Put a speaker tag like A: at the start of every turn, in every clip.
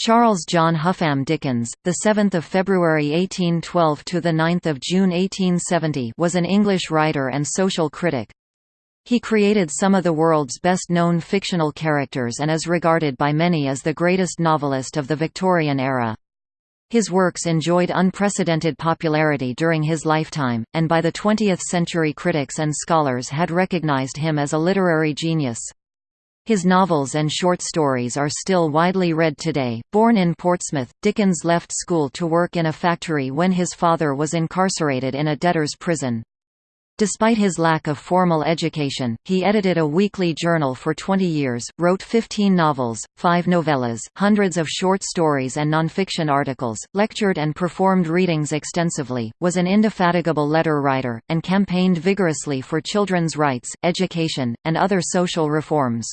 A: Charles John Huffam Dickens, the 7th of February 1812 to the 9th of June 1870, was an English writer and social critic. He created some of the world's best-known fictional characters and is regarded by many as the greatest novelist of the Victorian era. His works enjoyed unprecedented popularity during his lifetime, and by the 20th century critics and scholars had recognized him as a literary genius. His novels and short stories are still widely read today. Born in Portsmouth, Dickens left school to work in a factory when his father was incarcerated in a debtor's prison. Despite his lack of formal education, he edited a weekly journal for 20 years, wrote 15 novels, 5 novellas, hundreds of short stories and nonfiction articles, lectured and performed readings extensively, was an indefatigable letter writer, and campaigned vigorously for children's rights, education, and other social reforms.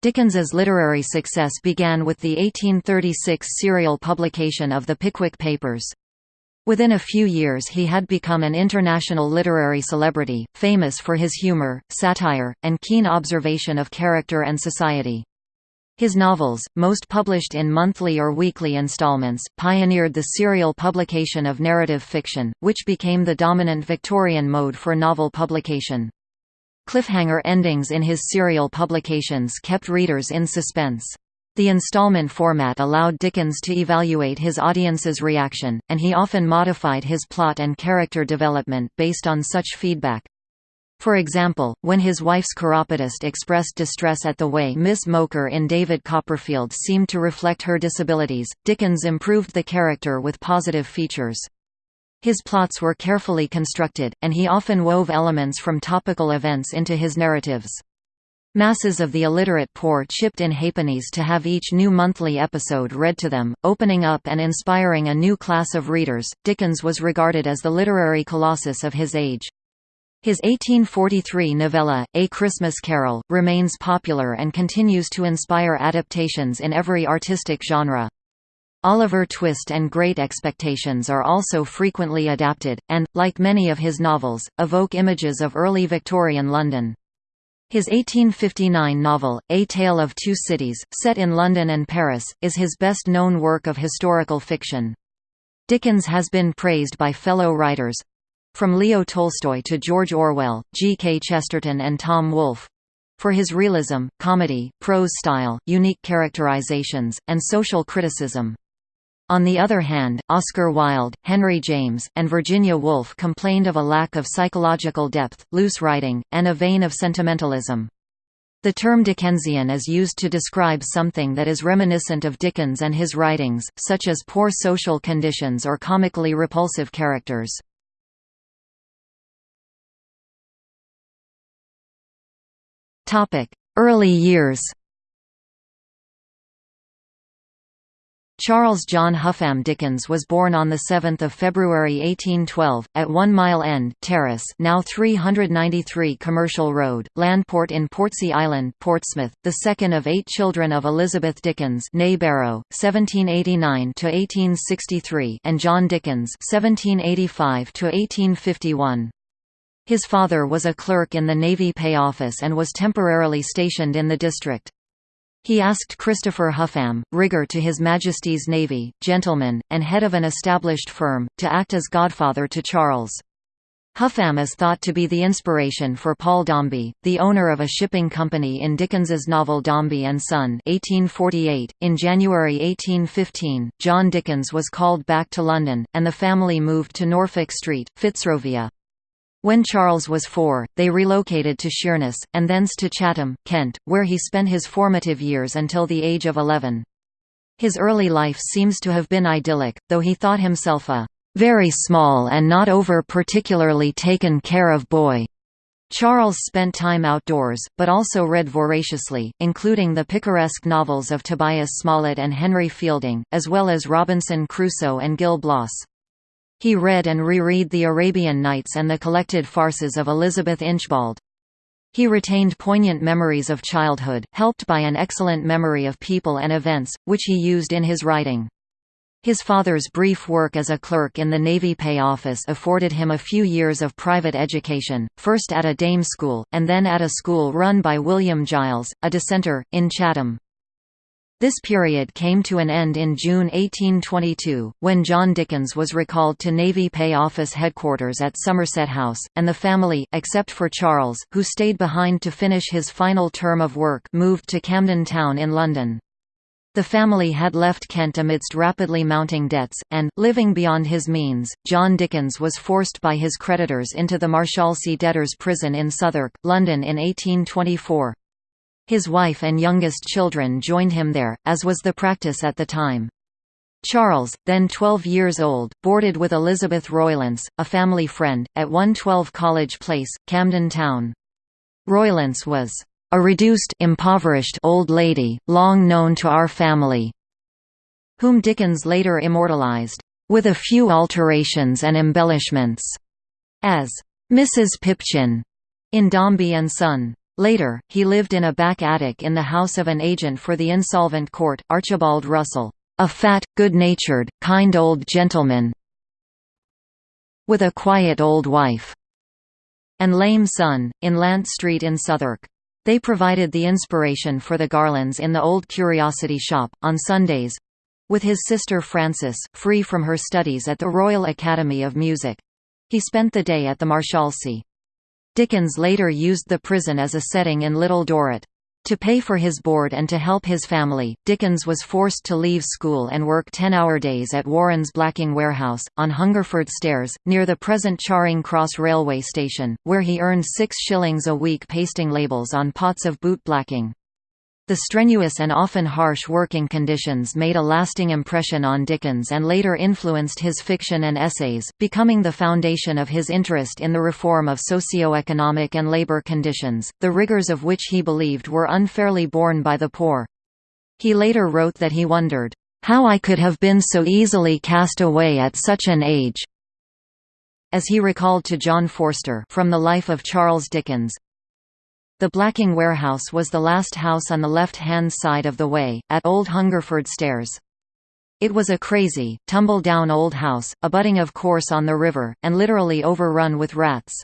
A: Dickens's literary success began with the 1836 serial publication of the Pickwick Papers. Within a few years he had become an international literary celebrity, famous for his humor, satire, and keen observation of character and society. His novels, most published in monthly or weekly installments, pioneered the serial publication of narrative fiction, which became the dominant Victorian mode for novel publication. Cliffhanger endings in his serial publications kept readers in suspense. The installment format allowed Dickens to evaluate his audience's reaction, and he often modified his plot and character development based on such feedback. For example, when his wife's chiropodist expressed distress at the way Miss Mowcher in David Copperfield seemed to reflect her disabilities, Dickens improved the character with positive features. His plots were carefully constructed, and he often wove elements from topical events into his narratives. Masses of the illiterate poor chipped in halfpennies to have each new monthly episode read to them, opening up and inspiring a new class of readers. Dickens was regarded as the literary colossus of his age. His 1843 novella, A Christmas Carol, remains popular and continues to inspire adaptations in every artistic genre. Oliver Twist and Great Expectations are also frequently adapted, and, like many of his novels, evoke images of early Victorian London. His 1859 novel, A Tale of Two Cities, set in London and Paris, is his best-known work of historical fiction. Dickens has been praised by fellow writers—from Leo Tolstoy to George Orwell, G. K. Chesterton and Tom Wolfe—for his realism, comedy, prose style, unique characterizations, and social criticism. On the other hand, Oscar Wilde, Henry James, and Virginia Woolf complained of a lack of psychological depth, loose writing, and a vein of sentimentalism. The term Dickensian is used to describe something that is reminiscent of Dickens and his writings, such as poor social conditions or comically repulsive characters. Early years Charles John Huffam Dickens was born on 7 February 1812, at One Mile End Terrace now 393 Commercial Road, Landport in Portsea Island Portsmouth, the second of eight children of Elizabeth Dickens Barrow, 1789–1863 and John Dickens 1785–1851. His father was a clerk in the Navy Pay Office and was temporarily stationed in the district. He asked Christopher Huffam, rigger to His Majesty's Navy, gentleman, and head of an established firm, to act as godfather to Charles. Huffam is thought to be the inspiration for Paul Dombey, the owner of a shipping company in Dickens's novel Dombey and Son 1848. .In January 1815, John Dickens was called back to London, and the family moved to Norfolk Street, Fitzrovia. When Charles was four, they relocated to Sheerness, and thence to Chatham, Kent, where he spent his formative years until the age of 11. His early life seems to have been idyllic, though he thought himself a very small and not over particularly taken care of boy. Charles spent time outdoors, but also read voraciously, including the picaresque novels of Tobias Smollett and Henry Fielding, as well as Robinson Crusoe and Gil Blas. He read and reread The Arabian Nights and the collected farces of Elizabeth Inchbald. He retained poignant memories of childhood, helped by an excellent memory of people and events, which he used in his writing. His father's brief work as a clerk in the Navy Pay Office afforded him a few years of private education, first at a dame school, and then at a school run by William Giles, a dissenter, in Chatham. This period came to an end in June 1822, when John Dickens was recalled to Navy Pay Office headquarters at Somerset House, and the family except for Charles, who stayed behind to finish his final term of work moved to Camden Town in London. The family had left Kent amidst rapidly mounting debts, and, living beyond his means, John Dickens was forced by his creditors into the Marshalsea debtors' prison in Southwark, London in 1824. His wife and youngest children joined him there, as was the practice at the time. Charles, then 12 years old, boarded with Elizabeth Roylance, a family friend, at 112 College Place, Camden Town. Roylance was a reduced impoverished old lady, long known to our family, whom Dickens later immortalized, with a few alterations and embellishments, as Mrs. Pipchin in Dombey and Son. Later, he lived in a back attic in the house of an agent for the insolvent court, Archibald Russell, a fat, good-natured, kind old gentleman with a quiet old wife, and lame son, in Lant Street in Southwark. They provided the inspiration for the garlands in the old curiosity shop, on Sundays with his sister Frances, free from her studies at the Royal Academy of Music. He spent the day at the Marshalsea. Dickens later used the prison as a setting in Little Dorrit. To pay for his board and to help his family, Dickens was forced to leave school and work 10-hour days at Warren's blacking warehouse, on Hungerford Stairs, near the present Charing Cross railway station, where he earned six shillings a week pasting labels on pots of boot blacking. The strenuous and often harsh working conditions made a lasting impression on Dickens and later influenced his fiction and essays, becoming the foundation of his interest in the reform of socio-economic and labor conditions, the rigors of which he believed were unfairly borne by the poor. He later wrote that he wondered, "...how I could have been so easily cast away at such an age." As he recalled to John Forster from the life of Charles Dickens, the Blacking Warehouse was the last house on the left-hand side of the way, at Old Hungerford Stairs. It was a crazy, tumble-down old house, abutting of course on the river, and literally overrun with rats.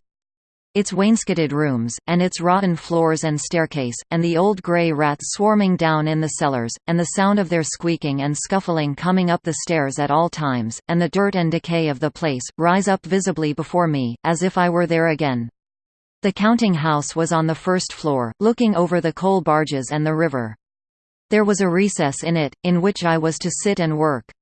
A: Its wainscoted rooms, and its rotten floors and staircase, and the old grey rats swarming down in the cellars, and the sound of their squeaking and scuffling coming up the stairs at all times, and the dirt and decay of the place, rise up visibly before me, as if I were there again. The counting house was on the first floor, looking over the coal barges and the river. There was a recess in it, in which I was to sit and work.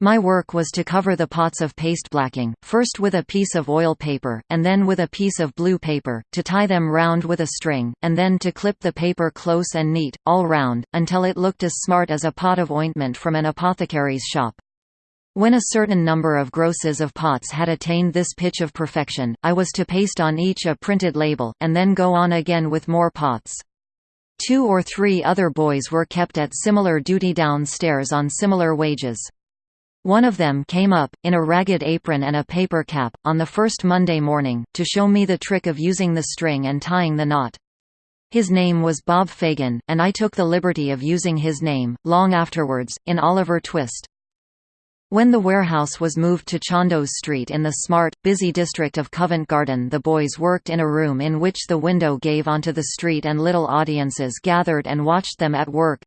A: My work was to cover the pots of paste blacking, first with a piece of oil paper, and then with a piece of blue paper, to tie them round with a string, and then to clip the paper close and neat, all round, until it looked as smart as a pot of ointment from an apothecary's shop. When a certain number of grosses of pots had attained this pitch of perfection, I was to paste on each a printed label, and then go on again with more pots. Two or three other boys were kept at similar duty downstairs on similar wages. One of them came up, in a ragged apron and a paper cap, on the first Monday morning, to show me the trick of using the string and tying the knot. His name was Bob Fagin, and I took the liberty of using his name, long afterwards, in Oliver Twist. When the warehouse was moved to Chandos Street in the smart, busy district of Covent Garden the boys worked in a room in which the window gave onto the street and little audiences gathered and watched them at work.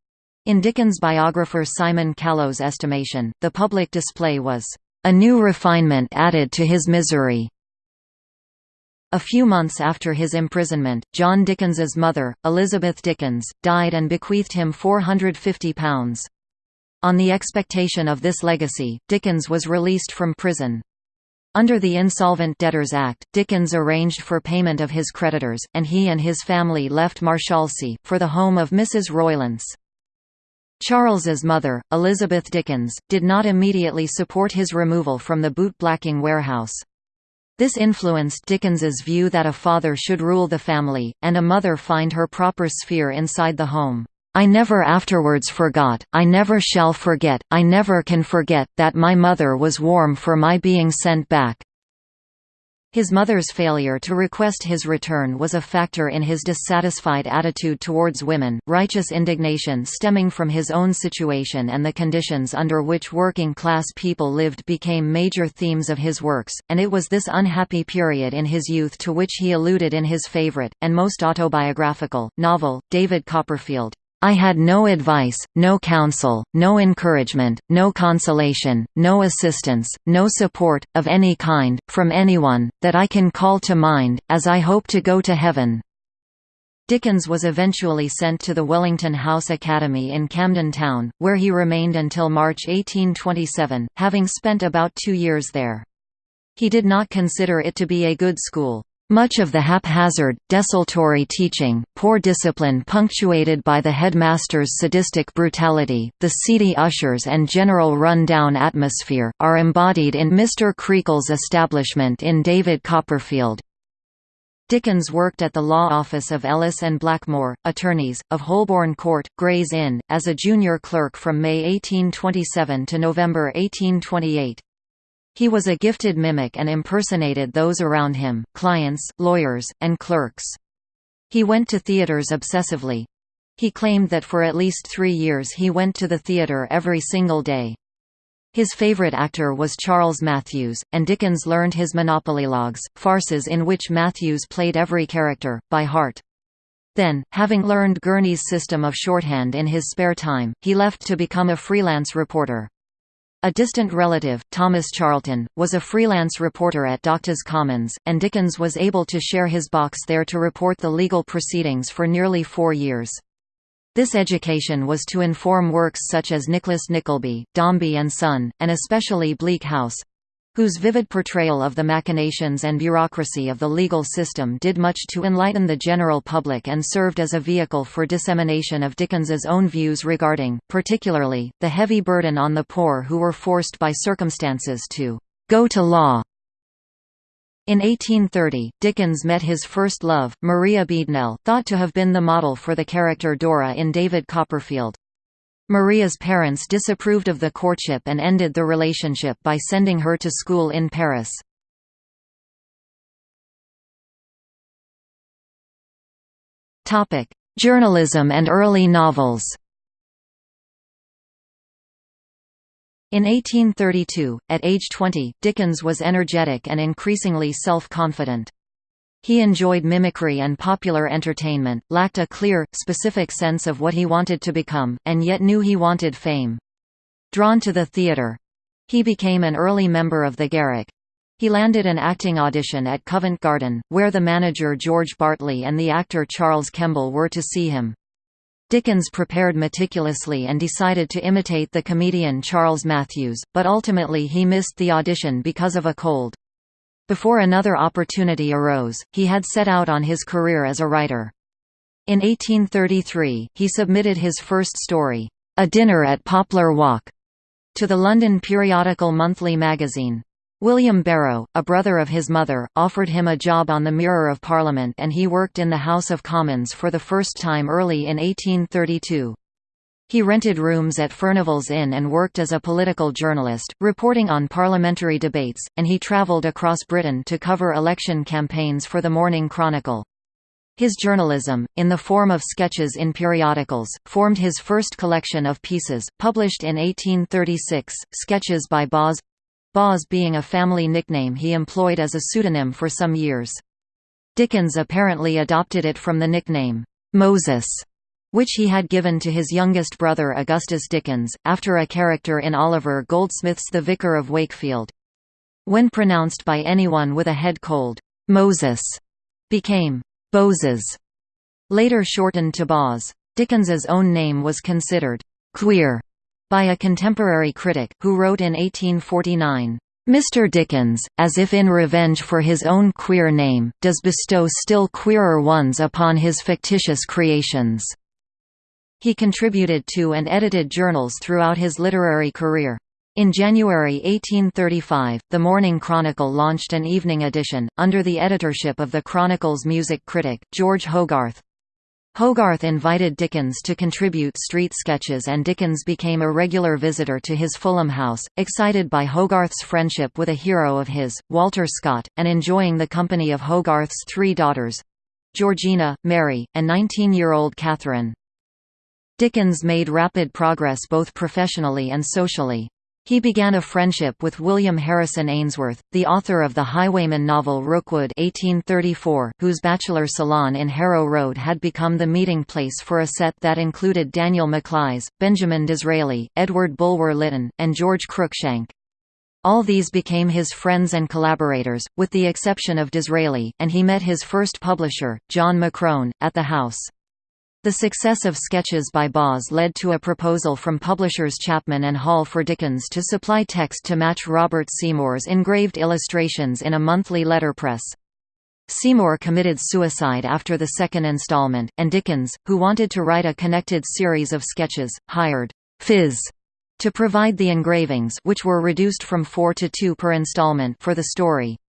A: In Dickens' biographer Simon Callow's estimation, the public display was, "...a new refinement added to his misery." A few months after his imprisonment, John Dickens's mother, Elizabeth Dickens, died and bequeathed him £450. On the expectation of this legacy, Dickens was released from prison. Under the Insolvent Debtors Act, Dickens arranged for payment of his creditors, and he and his family left Marshalsea, for the home of Mrs. Roylance. Charles's mother, Elizabeth Dickens, did not immediately support his removal from the boot-blacking warehouse. This influenced Dickens's view that a father should rule the family, and a mother find her proper sphere inside the home. I never afterwards forgot, I never shall forget, I never can forget, that my mother was warm for my being sent back." His mother's failure to request his return was a factor in his dissatisfied attitude towards women. Righteous indignation stemming from his own situation and the conditions under which working class people lived became major themes of his works, and it was this unhappy period in his youth to which he alluded in his favorite, and most autobiographical, novel, David Copperfield. I had no advice, no counsel, no encouragement, no consolation, no assistance, no support, of any kind, from anyone, that I can call to mind, as I hope to go to heaven." Dickens was eventually sent to the Wellington House Academy in Camden Town, where he remained until March 1827, having spent about two years there. He did not consider it to be a good school. Much of the haphazard, desultory teaching, poor discipline punctuated by the headmaster's sadistic brutality, the seedy ushers and general run-down atmosphere, are embodied in Mr. Creakle's establishment in David Copperfield. Dickens worked at the law office of Ellis and Blackmore, attorneys, of Holborn Court, Gray's Inn, as a junior clerk from May 1827 to November 1828. He was a gifted mimic and impersonated those around him, clients, lawyers, and clerks. He went to theaters obsessively. He claimed that for at least three years he went to the theater every single day. His favorite actor was Charles Mathews, and Dickens learned his monopolylogues, farces in which Mathews played every character, by heart. Then, having learned Gurney's system of shorthand in his spare time, he left to become a freelance reporter. A distant relative, Thomas Charlton, was a freelance reporter at Doctors Commons, and Dickens was able to share his box there to report the legal proceedings for nearly four years. This education was to inform works such as Nicholas Nickleby, Dombey and Son, and especially Bleak House, whose vivid portrayal of the machinations and bureaucracy of the legal system did much to enlighten the general public and served as a vehicle for dissemination of Dickens's own views regarding, particularly, the heavy burden on the poor who were forced by circumstances to go to law. In 1830, Dickens met his first love, Maria Beadnell, thought to have been the model for the character Dora in David Copperfield. Maria's parents disapproved of the courtship and ended the relationship by sending her to school in Paris. Journalism and early novels In 1832, at age 20, Dickens was energetic and increasingly self-confident. He enjoyed mimicry and popular entertainment, lacked a clear, specific sense of what he wanted to become, and yet knew he wanted fame. Drawn to the theatre—he became an early member of the Garrick. He landed an acting audition at Covent Garden, where the manager George Bartley and the actor Charles Kemble were to see him. Dickens prepared meticulously and decided to imitate the comedian Charles Mathews, but ultimately he missed the audition because of a cold. Before another opportunity arose, he had set out on his career as a writer. In 1833, he submitted his first story, A Dinner at Poplar Walk, to the London periodical monthly magazine. William Barrow, a brother of his mother, offered him a job on the Mirror of Parliament and he worked in the House of Commons for the first time early in 1832. He rented rooms at Furnival's Inn and worked as a political journalist, reporting on parliamentary debates, and he travelled across Britain to cover election campaigns for the Morning Chronicle. His journalism, in the form of sketches in periodicals, formed his first collection of pieces, published in 1836, Sketches by Boz Boz being a family nickname he employed as a pseudonym for some years. Dickens apparently adopted it from the nickname, Moses which he had given to his youngest brother Augustus Dickens, after a character in Oliver Goldsmith's The Vicar of Wakefield. When pronounced by anyone with a head cold, Moses became Boses, later shortened to Boz. Dickens's own name was considered queer by a contemporary critic, who wrote in 1849, Mr. Dickens, as if in revenge for his own queer name, does bestow still queerer ones upon his fictitious creations. He contributed to and edited journals throughout his literary career. In January 1835, the Morning Chronicle launched an evening edition, under the editorship of the Chronicle's music critic, George Hogarth. Hogarth invited Dickens to contribute street sketches and Dickens became a regular visitor to his Fulham house, excited by Hogarth's friendship with a hero of his, Walter Scott, and enjoying the company of Hogarth's three daughters—Georgina, Mary, and 19-year-old Catherine. Dickens made rapid progress both professionally and socially. He began a friendship with William Harrison Ainsworth, the author of the highwayman novel Rookwood 1834, whose bachelor salon in Harrow Road had become the meeting place for a set that included Daniel Maclise, Benjamin Disraeli, Edward Bulwer Lytton, and George Cruikshank. All these became his friends and collaborators, with the exception of Disraeli, and he met his first publisher, John Macrone, at the house. The success of sketches by Boz led to a proposal from publishers Chapman and Hall for Dickens to supply text to match Robert Seymour's engraved illustrations in a monthly letterpress. Seymour committed suicide after the second installment, and Dickens, who wanted to write a connected series of sketches, hired Phiz to provide the engravings which were reduced from four to two per installment for the story.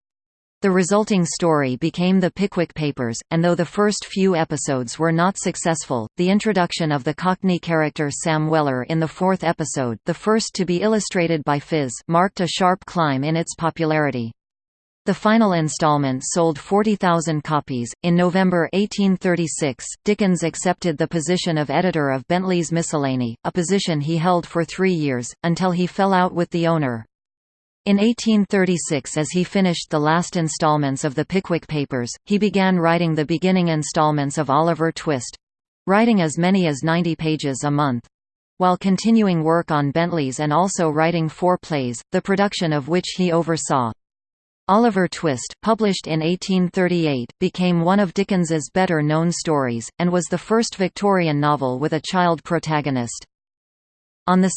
A: The resulting story became the Pickwick Papers, and though the first few episodes were not successful, the introduction of the Cockney character Sam Weller in the fourth episode the first to be illustrated by Phiz marked a sharp climb in its popularity. The final installment sold 40,000 copies. In November 1836, Dickens accepted the position of editor of Bentley's Miscellany, a position he held for three years, until he fell out with the owner. In 1836 as he finished the last installments of the Pickwick Papers, he began writing the beginning installments of Oliver Twist—writing as many as 90 pages a month. While continuing work on Bentley's and also writing four plays, the production of which he oversaw. Oliver Twist, published in 1838, became one of Dickens's better-known stories, and was the first Victorian novel with a child protagonist. On 2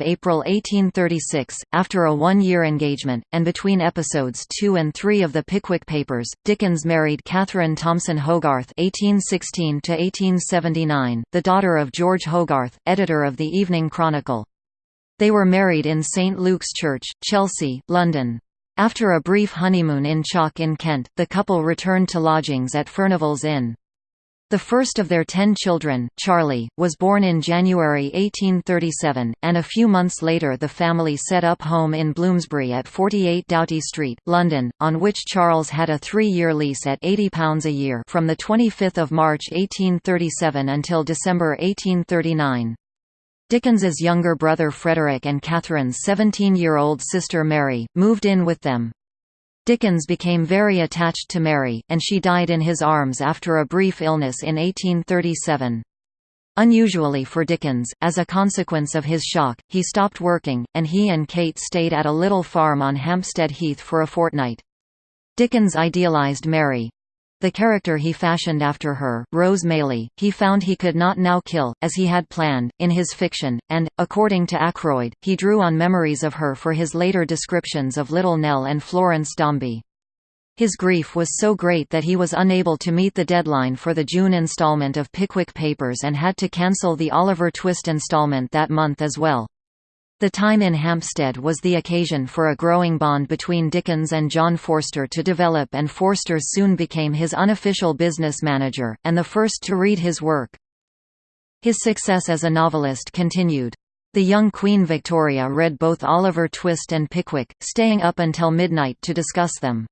A: April 1836, after a one-year engagement, and between episodes 2 and 3 of the Pickwick Papers, Dickens married Catherine Thompson Hogarth (1816–1879), the daughter of George Hogarth, editor of the Evening Chronicle. They were married in St Luke's Church, Chelsea, London. After a brief honeymoon in Chalk in Kent, the couple returned to lodgings at Furnival's Inn. The first of their ten children, Charlie, was born in January 1837, and a few months later the family set up home in Bloomsbury at 48 Doughty Street, London, on which Charles had a three-year lease at £80 a year from 25 March 1837 until December 1839. Dickens's younger brother Frederick and Catherine's 17-year-old sister Mary, moved in with them. Dickens became very attached to Mary, and she died in his arms after a brief illness in 1837. Unusually for Dickens, as a consequence of his shock, he stopped working, and he and Kate stayed at a little farm on Hampstead Heath for a fortnight. Dickens idealized Mary, the character he fashioned after her, Rose Maylie, he found he could not now kill, as he had planned, in his fiction, and, according to Ackroyd, he drew on memories of her for his later descriptions of Little Nell and Florence Dombey. His grief was so great that he was unable to meet the deadline for the June installment of Pickwick Papers and had to cancel the Oliver Twist installment that month as well. The time in Hampstead was the occasion for a growing bond between Dickens and John Forster to develop and Forster soon became his unofficial business manager, and the first to read his work. His success as a novelist continued. The young Queen Victoria read both Oliver Twist and Pickwick, staying up until midnight to discuss them.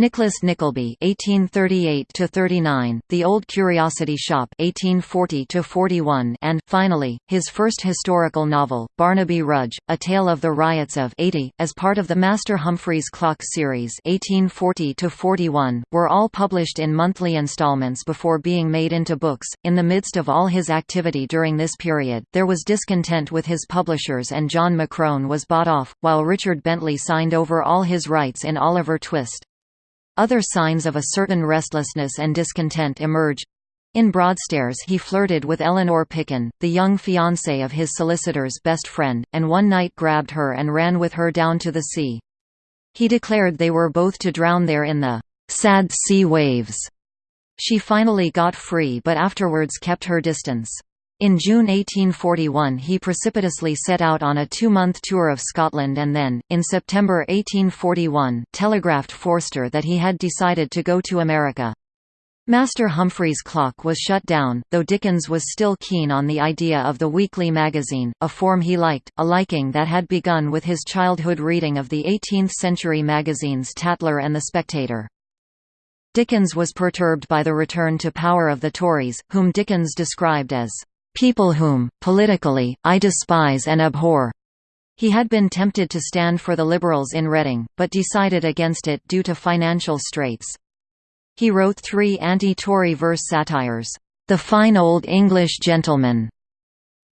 A: Nicholas Nickleby (1838–39), The Old Curiosity Shop (1840–41), and finally his first historical novel, Barnaby Rudge: A Tale of the Riots of '80, as part of the Master Humphreys Clock series (1840–41), were all published in monthly installments before being made into books. In the midst of all his activity during this period, there was discontent with his publishers, and John Macrone was bought off, while Richard Bentley signed over all his rights in Oliver Twist. Other signs of a certain restlessness and discontent emerge. In Broadstairs he flirted with Eleanor Picken, the young fiancée of his solicitor's best friend, and one night grabbed her and ran with her down to the sea. He declared they were both to drown there in the sad sea waves. She finally got free but afterwards kept her distance. In June 1841 he precipitously set out on a two-month tour of Scotland and then, in September 1841, telegraphed Forster that he had decided to go to America. Master Humphrey's Clock was shut down, though Dickens was still keen on the idea of the weekly magazine, a form he liked, a liking that had begun with his childhood reading of the 18th-century magazines Tatler and The Spectator. Dickens was perturbed by the return to power of the Tories, whom Dickens described as people whom, politically, I despise and abhor. He had been tempted to stand for the Liberals in Reading, but decided against it due to financial straits. He wrote three anti-Tory verse satires, "'The Fine Old English Gentleman'",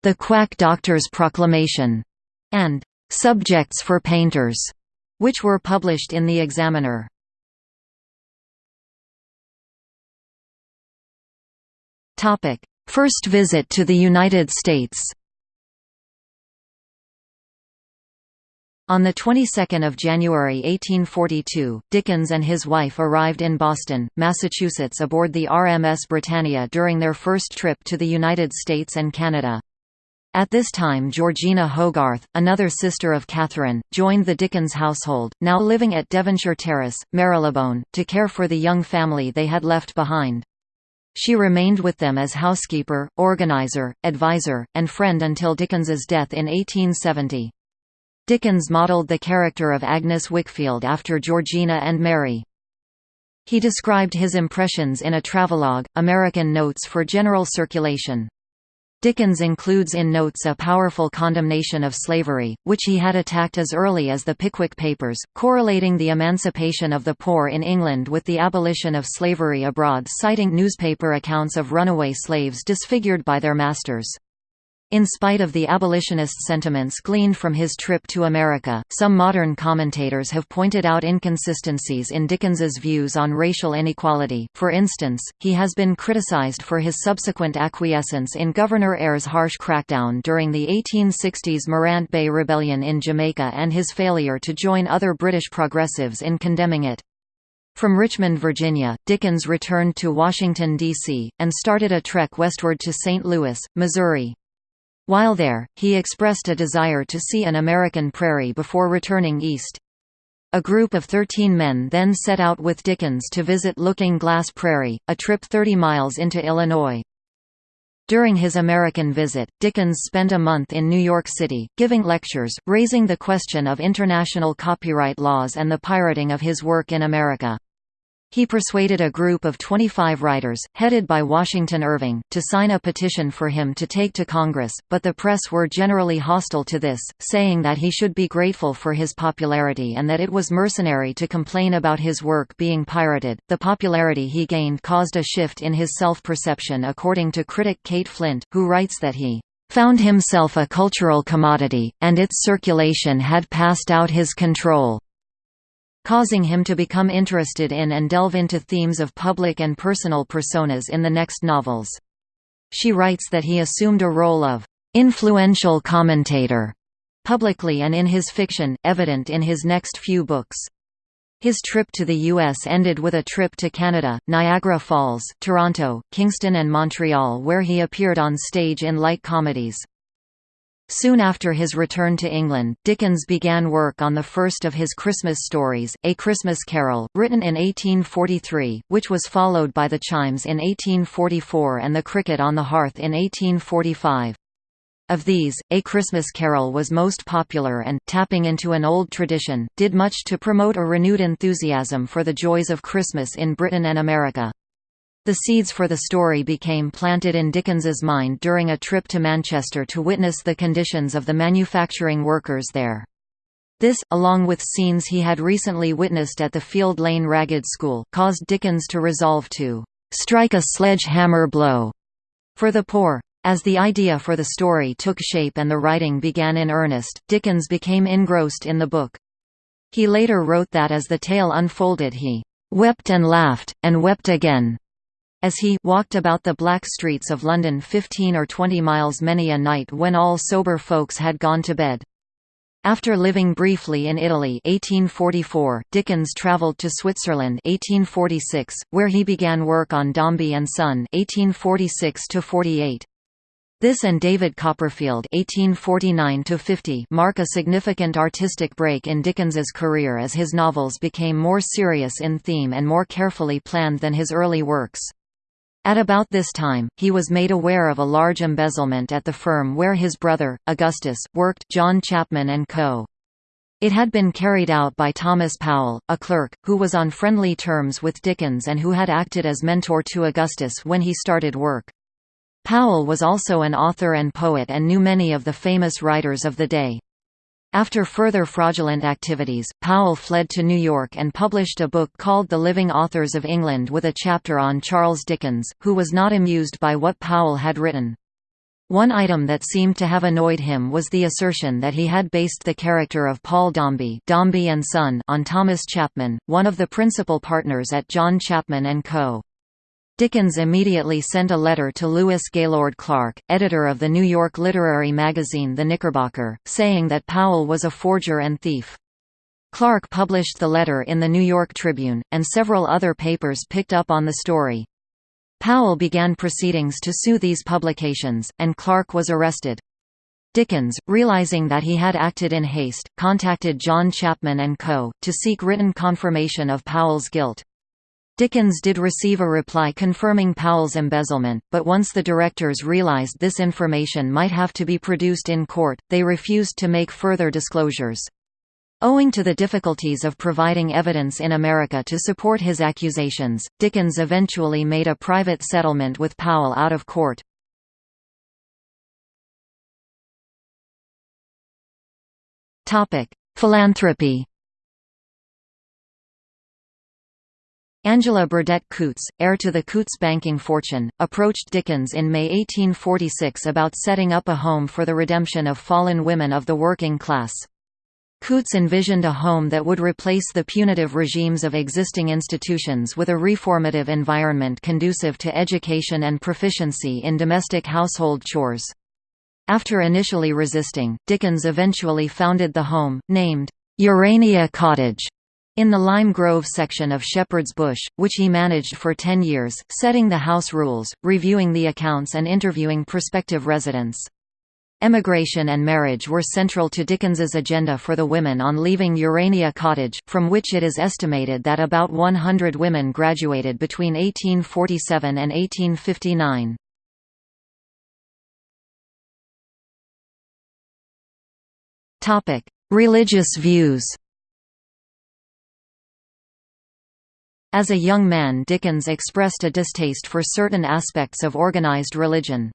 A: "'The Quack Doctor's Proclamation'", and "'Subjects for Painters'", which were published in The Examiner. First visit to the United States On the 22nd of January 1842, Dickens and his wife arrived in Boston, Massachusetts aboard the RMS Britannia during their first trip to the United States and Canada. At this time Georgina Hogarth, another sister of Catherine, joined the Dickens household, now living at Devonshire Terrace, Marylebone, to care for the young family they had left behind. She remained with them as housekeeper, organizer, advisor, and friend until Dickens's death in 1870. Dickens modelled the character of Agnes Wickfield after Georgina and Mary. He described his impressions in a travelogue, American Notes for General Circulation. Dickens includes in notes a powerful condemnation of slavery, which he had attacked as early as the Pickwick Papers, correlating the emancipation of the poor in England with the abolition of slavery abroad citing newspaper accounts of runaway slaves disfigured by their masters. In spite of the abolitionist sentiments gleaned from his trip to America, some modern commentators have pointed out inconsistencies in Dickens's views on racial inequality. For instance, he has been criticized for his subsequent acquiescence in Governor Eyre's harsh crackdown during the 1860s Morant Bay Rebellion in Jamaica and his failure to join other British progressives in condemning it. From Richmond, Virginia, Dickens returned to Washington, D.C., and started a trek westward to St. Louis, Missouri. While there, he expressed a desire to see an American prairie before returning east. A group of 13 men then set out with Dickens to visit Looking Glass Prairie, a trip 30 miles into Illinois. During his American visit, Dickens spent a month in New York City, giving lectures, raising the question of international copyright laws and the pirating of his work in America. He persuaded a group of 25 writers, headed by Washington Irving, to sign a petition for him to take to Congress, but the press were generally hostile to this, saying that he should be grateful for his popularity and that it was mercenary to complain about his work being pirated. The popularity he gained caused a shift in his self perception, according to critic Kate Flint, who writes that he found himself a cultural commodity, and its circulation had passed out his control causing him to become interested in and delve into themes of public and personal personas in the next novels. She writes that he assumed a role of influential commentator publicly and in his fiction, evident in his next few books. His trip to the U.S. ended with a trip to Canada, Niagara Falls, Toronto, Kingston and Montreal where he appeared on stage in light comedies. Soon after his return to England, Dickens began work on the first of his Christmas stories, A Christmas Carol, written in 1843, which was followed by The Chimes in 1844 and The Cricket on the Hearth in 1845. Of these, A Christmas Carol was most popular and, tapping into an old tradition, did much to promote a renewed enthusiasm for the joys of Christmas in Britain and America. The seeds for the story became planted in Dickens's mind during a trip to Manchester to witness the conditions of the manufacturing workers there. This, along with scenes he had recently witnessed at the Field Lane Ragged School, caused Dickens to resolve to "...strike a sledge-hammer blow," for the poor. As the idea for the story took shape and the writing began in earnest, Dickens became engrossed in the book. He later wrote that as the tale unfolded he "...wept and laughed, and wept again." As he walked about the black streets of London 15 or 20 miles many a night when all sober folks had gone to bed. After living briefly in Italy 1844, Dickens travelled to Switzerland 1846, where he began work on Dombey and Son 1846 -48. This and David Copperfield (1849–50) mark a significant artistic break in Dickens's career as his novels became more serious in theme and more carefully planned than his early works. At about this time, he was made aware of a large embezzlement at the firm where his brother, Augustus, worked John Chapman & Co. It had been carried out by Thomas Powell, a clerk, who was on friendly terms with Dickens and who had acted as mentor to Augustus when he started work. Powell was also an author and poet and knew many of the famous writers of the day. After further fraudulent activities, Powell fled to New York and published a book called The Living Authors of England with a chapter on Charles Dickens, who was not amused by what Powell had written. One item that seemed to have annoyed him was the assertion that he had based the character of Paul Dombey, Dombey and Son on Thomas Chapman, one of the principal partners at John Chapman & Co. Dickens immediately sent a letter to Lewis Gaylord Clark, editor of the New York literary magazine The Knickerbocker, saying that Powell was a forger and thief. Clark published the letter in the New York Tribune, and several other papers picked up on the story. Powell began proceedings to sue these publications, and Clark was arrested. Dickens, realizing that he had acted in haste, contacted John Chapman & Co., to seek written confirmation of Powell's guilt. Dickens did receive a reply confirming Powell's embezzlement, but once the directors realized this information might have to be produced in court, they refused to make further disclosures. Owing to the difficulties of providing evidence in America to support his accusations, Dickens eventually made a private settlement with Powell out of court. Philanthropy Angela Burdett Coutts, heir to the Coutts banking fortune, approached Dickens in May 1846 about setting up a home for the redemption of fallen women of the working class. Coutts envisioned a home that would replace the punitive regimes of existing institutions with a reformative environment conducive to education and proficiency in domestic household chores. After initially resisting, Dickens eventually founded the home, named Urania Cottage, in the Lime Grove section of Shepherd's Bush, which he managed for ten years, setting the house rules, reviewing the accounts and interviewing prospective residents. Emigration and marriage were central to Dickens's agenda for the women on leaving Urania Cottage, from which it is estimated that about 100 women graduated between 1847 and 1859. Religious views As a young man Dickens expressed a distaste for certain aspects of organized religion.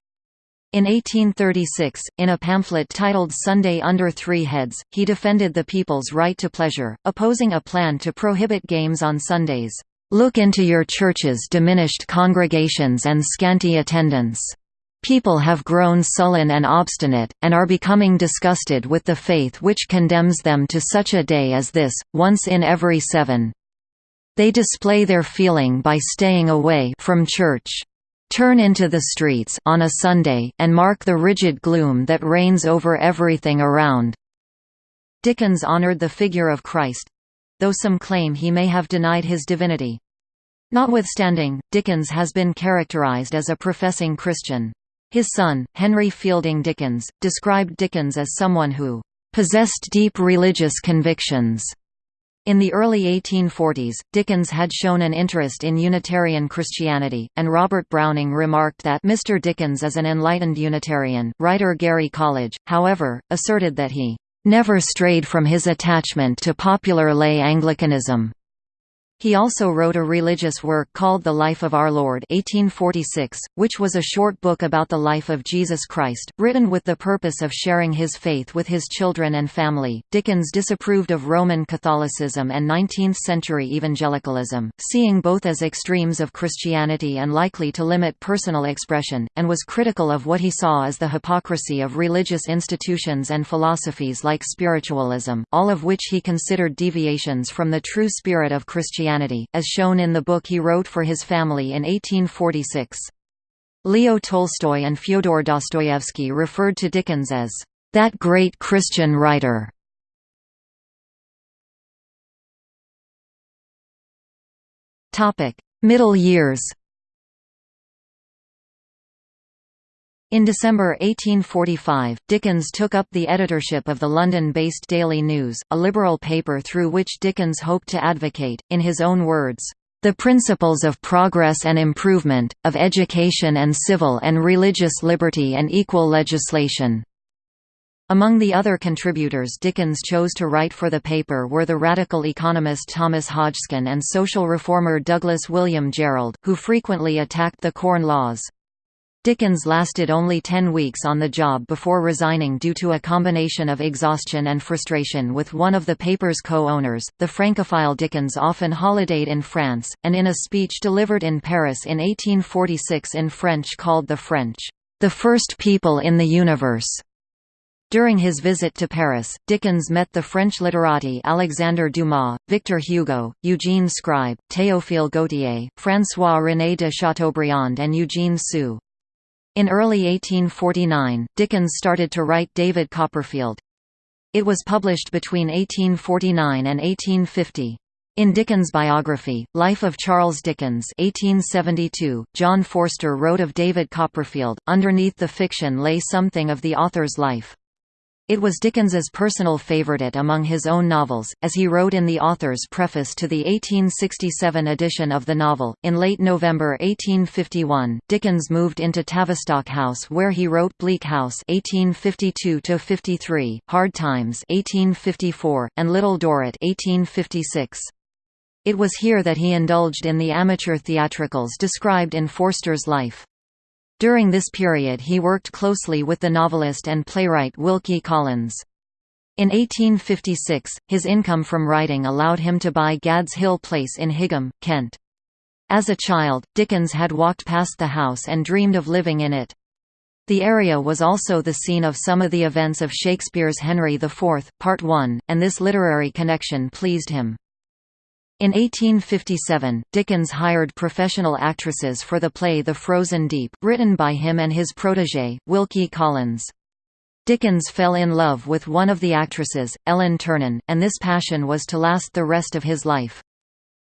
A: In 1836, in a pamphlet titled Sunday Under Three Heads, he defended the people's right to pleasure, opposing a plan to prohibit games on Sundays. Look into your churches' diminished congregations and scanty attendance. People have grown sullen and obstinate, and are becoming disgusted with the faith which condemns them to such a day as this, once in every seven. They display their feeling by staying away from church. Turn into the streets on a Sunday, and mark the rigid gloom that reigns over everything around. Dickens honored the figure of Christ—though some claim he may have denied his divinity. Notwithstanding, Dickens has been characterized as a professing Christian. His son, Henry Fielding Dickens, described Dickens as someone who possessed deep religious convictions in the early 1840s, Dickens had shown an interest in Unitarian Christianity, and Robert Browning remarked that Mr. Dickens is an enlightened Unitarian. Writer Gary Colledge, however, asserted that he never strayed from his attachment to popular lay Anglicanism. He also wrote a religious work called The Life of Our Lord 1846, which was a short book about the life of Jesus Christ, written with the purpose of sharing his faith with his children and family. Dickens disapproved of Roman Catholicism and 19th-century evangelicalism, seeing both as extremes of Christianity and likely to limit personal expression, and was critical of what he saw as the hypocrisy of religious institutions and philosophies like spiritualism, all of which he considered deviations from the true spirit of Christianity Christianity, as shown in the book he wrote for his family in 1846. Leo Tolstoy and Fyodor Dostoevsky referred to Dickens as, "...that great Christian writer." Middle years In December 1845, Dickens took up the editorship of the London-based Daily News, a liberal paper through which Dickens hoped to advocate, in his own words, "...the principles of progress and improvement, of education and civil and religious liberty and equal legislation." Among the other contributors Dickens chose to write for the paper were the radical economist Thomas Hodgskin and social reformer Douglas William Jerrold, who frequently attacked the Corn Laws. Dickens lasted only ten weeks on the job before resigning due to a combination of exhaustion and frustration with one of the paper's co-owners. The Francophile Dickens often holidayed in France, and in a speech delivered in Paris in 1846 in French called the French, "...the first people in the universe." During his visit to Paris, Dickens met the French literati Alexandre Dumas, Victor Hugo, Eugene Scribe, Théophile Gautier, François-René de Chateaubriand and Eugene Sue. In early 1849, Dickens started to write David Copperfield. It was published between 1849 and 1850. In Dickens' biography, Life of Charles Dickens 1872, John Forster wrote of David Copperfield, underneath the fiction lay something of the author's life. It was Dickens's personal favourite among his own novels, as he wrote in the author's preface to the 1867 edition of the novel. In late November 1851, Dickens moved into Tavistock House where he wrote Bleak House (1852–53), Hard Times (1854), and Little Dorrit (1856). It was here that he indulged in the amateur theatricals described in Forster's life. During this period he worked closely with the novelist and playwright Wilkie Collins. In 1856, his income from writing allowed him to buy Gad's Hill Place in Higham, Kent. As a child, Dickens had walked past the house and dreamed of living in it. The area was also the scene of some of the events of Shakespeare's Henry IV, Part I, and this literary connection pleased him. In 1857, Dickens hired professional actresses for the play The Frozen Deep, written by him and his protégé, Wilkie Collins. Dickens fell in love with one of the actresses, Ellen Ternan, and this passion was to last the rest of his life.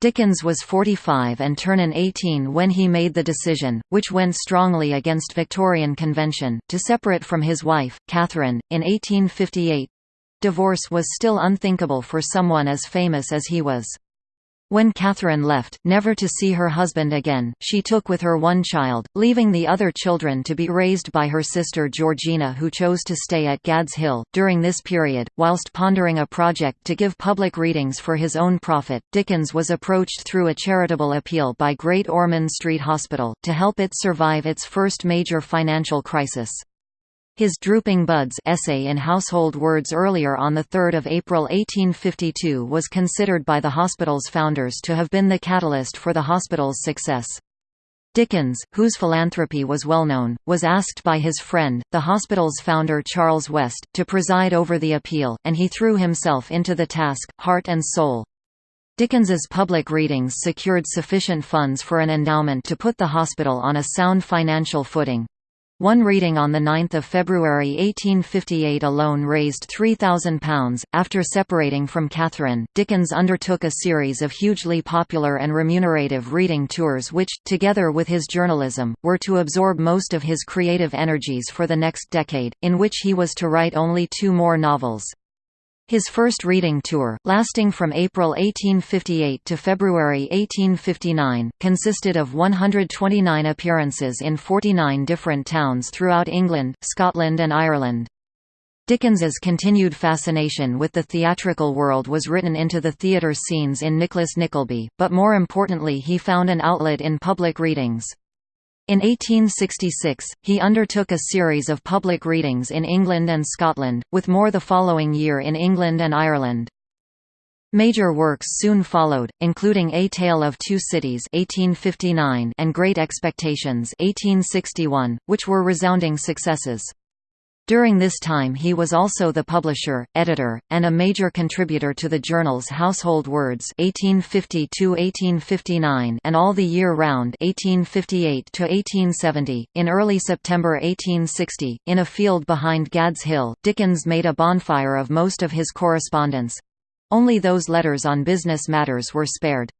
A: Dickens was 45 and Ternan 18 when he made the decision, which went strongly against Victorian convention, to separate from his wife, Catherine, in 1858. Divorce was still unthinkable for someone as famous as he was. When Catherine left, never to see her husband again, she took with her one child, leaving the other children to be raised by her sister Georgina who chose to stay at Gad's Hill. During this period, whilst pondering a project to give public readings for his own profit, Dickens was approached through a charitable appeal by Great Ormond Street Hospital, to help it survive its first major financial crisis. His Drooping Buds essay in Household Words earlier on 3 April 1852 was considered by the hospital's founders to have been the catalyst for the hospital's success. Dickens, whose philanthropy was well known, was asked by his friend, the hospital's founder Charles West, to preside over the appeal, and he threw himself into the task, heart and soul. Dickens's public readings secured sufficient funds for an endowment to put the hospital on a sound financial footing. One reading on 9 February 1858 alone raised £3,000. After separating from Catherine, Dickens undertook a series of hugely popular and remunerative reading tours which, together with his journalism, were to absorb most of his creative energies for the next decade, in which he was to write only two more novels. His first reading tour, lasting from April 1858 to February 1859, consisted of 129 appearances in 49 different towns throughout England, Scotland and Ireland. Dickens's continued fascination with the theatrical world was written into the theatre scenes in Nicholas Nickleby, but more importantly he found an outlet in public readings. In 1866, he undertook a series of public readings in England and Scotland, with more the following year in England and Ireland. Major works soon followed, including A Tale of Two Cities 1859 and Great Expectations 1861, which were resounding successes. During this time he was also the publisher, editor, and a major contributor to the journals Household Words 1850 and All the Year Round 1858 In early September 1860, in a field behind Gad's Hill, Dickens made a bonfire of most of his correspondence. Only those letters on business matters were spared.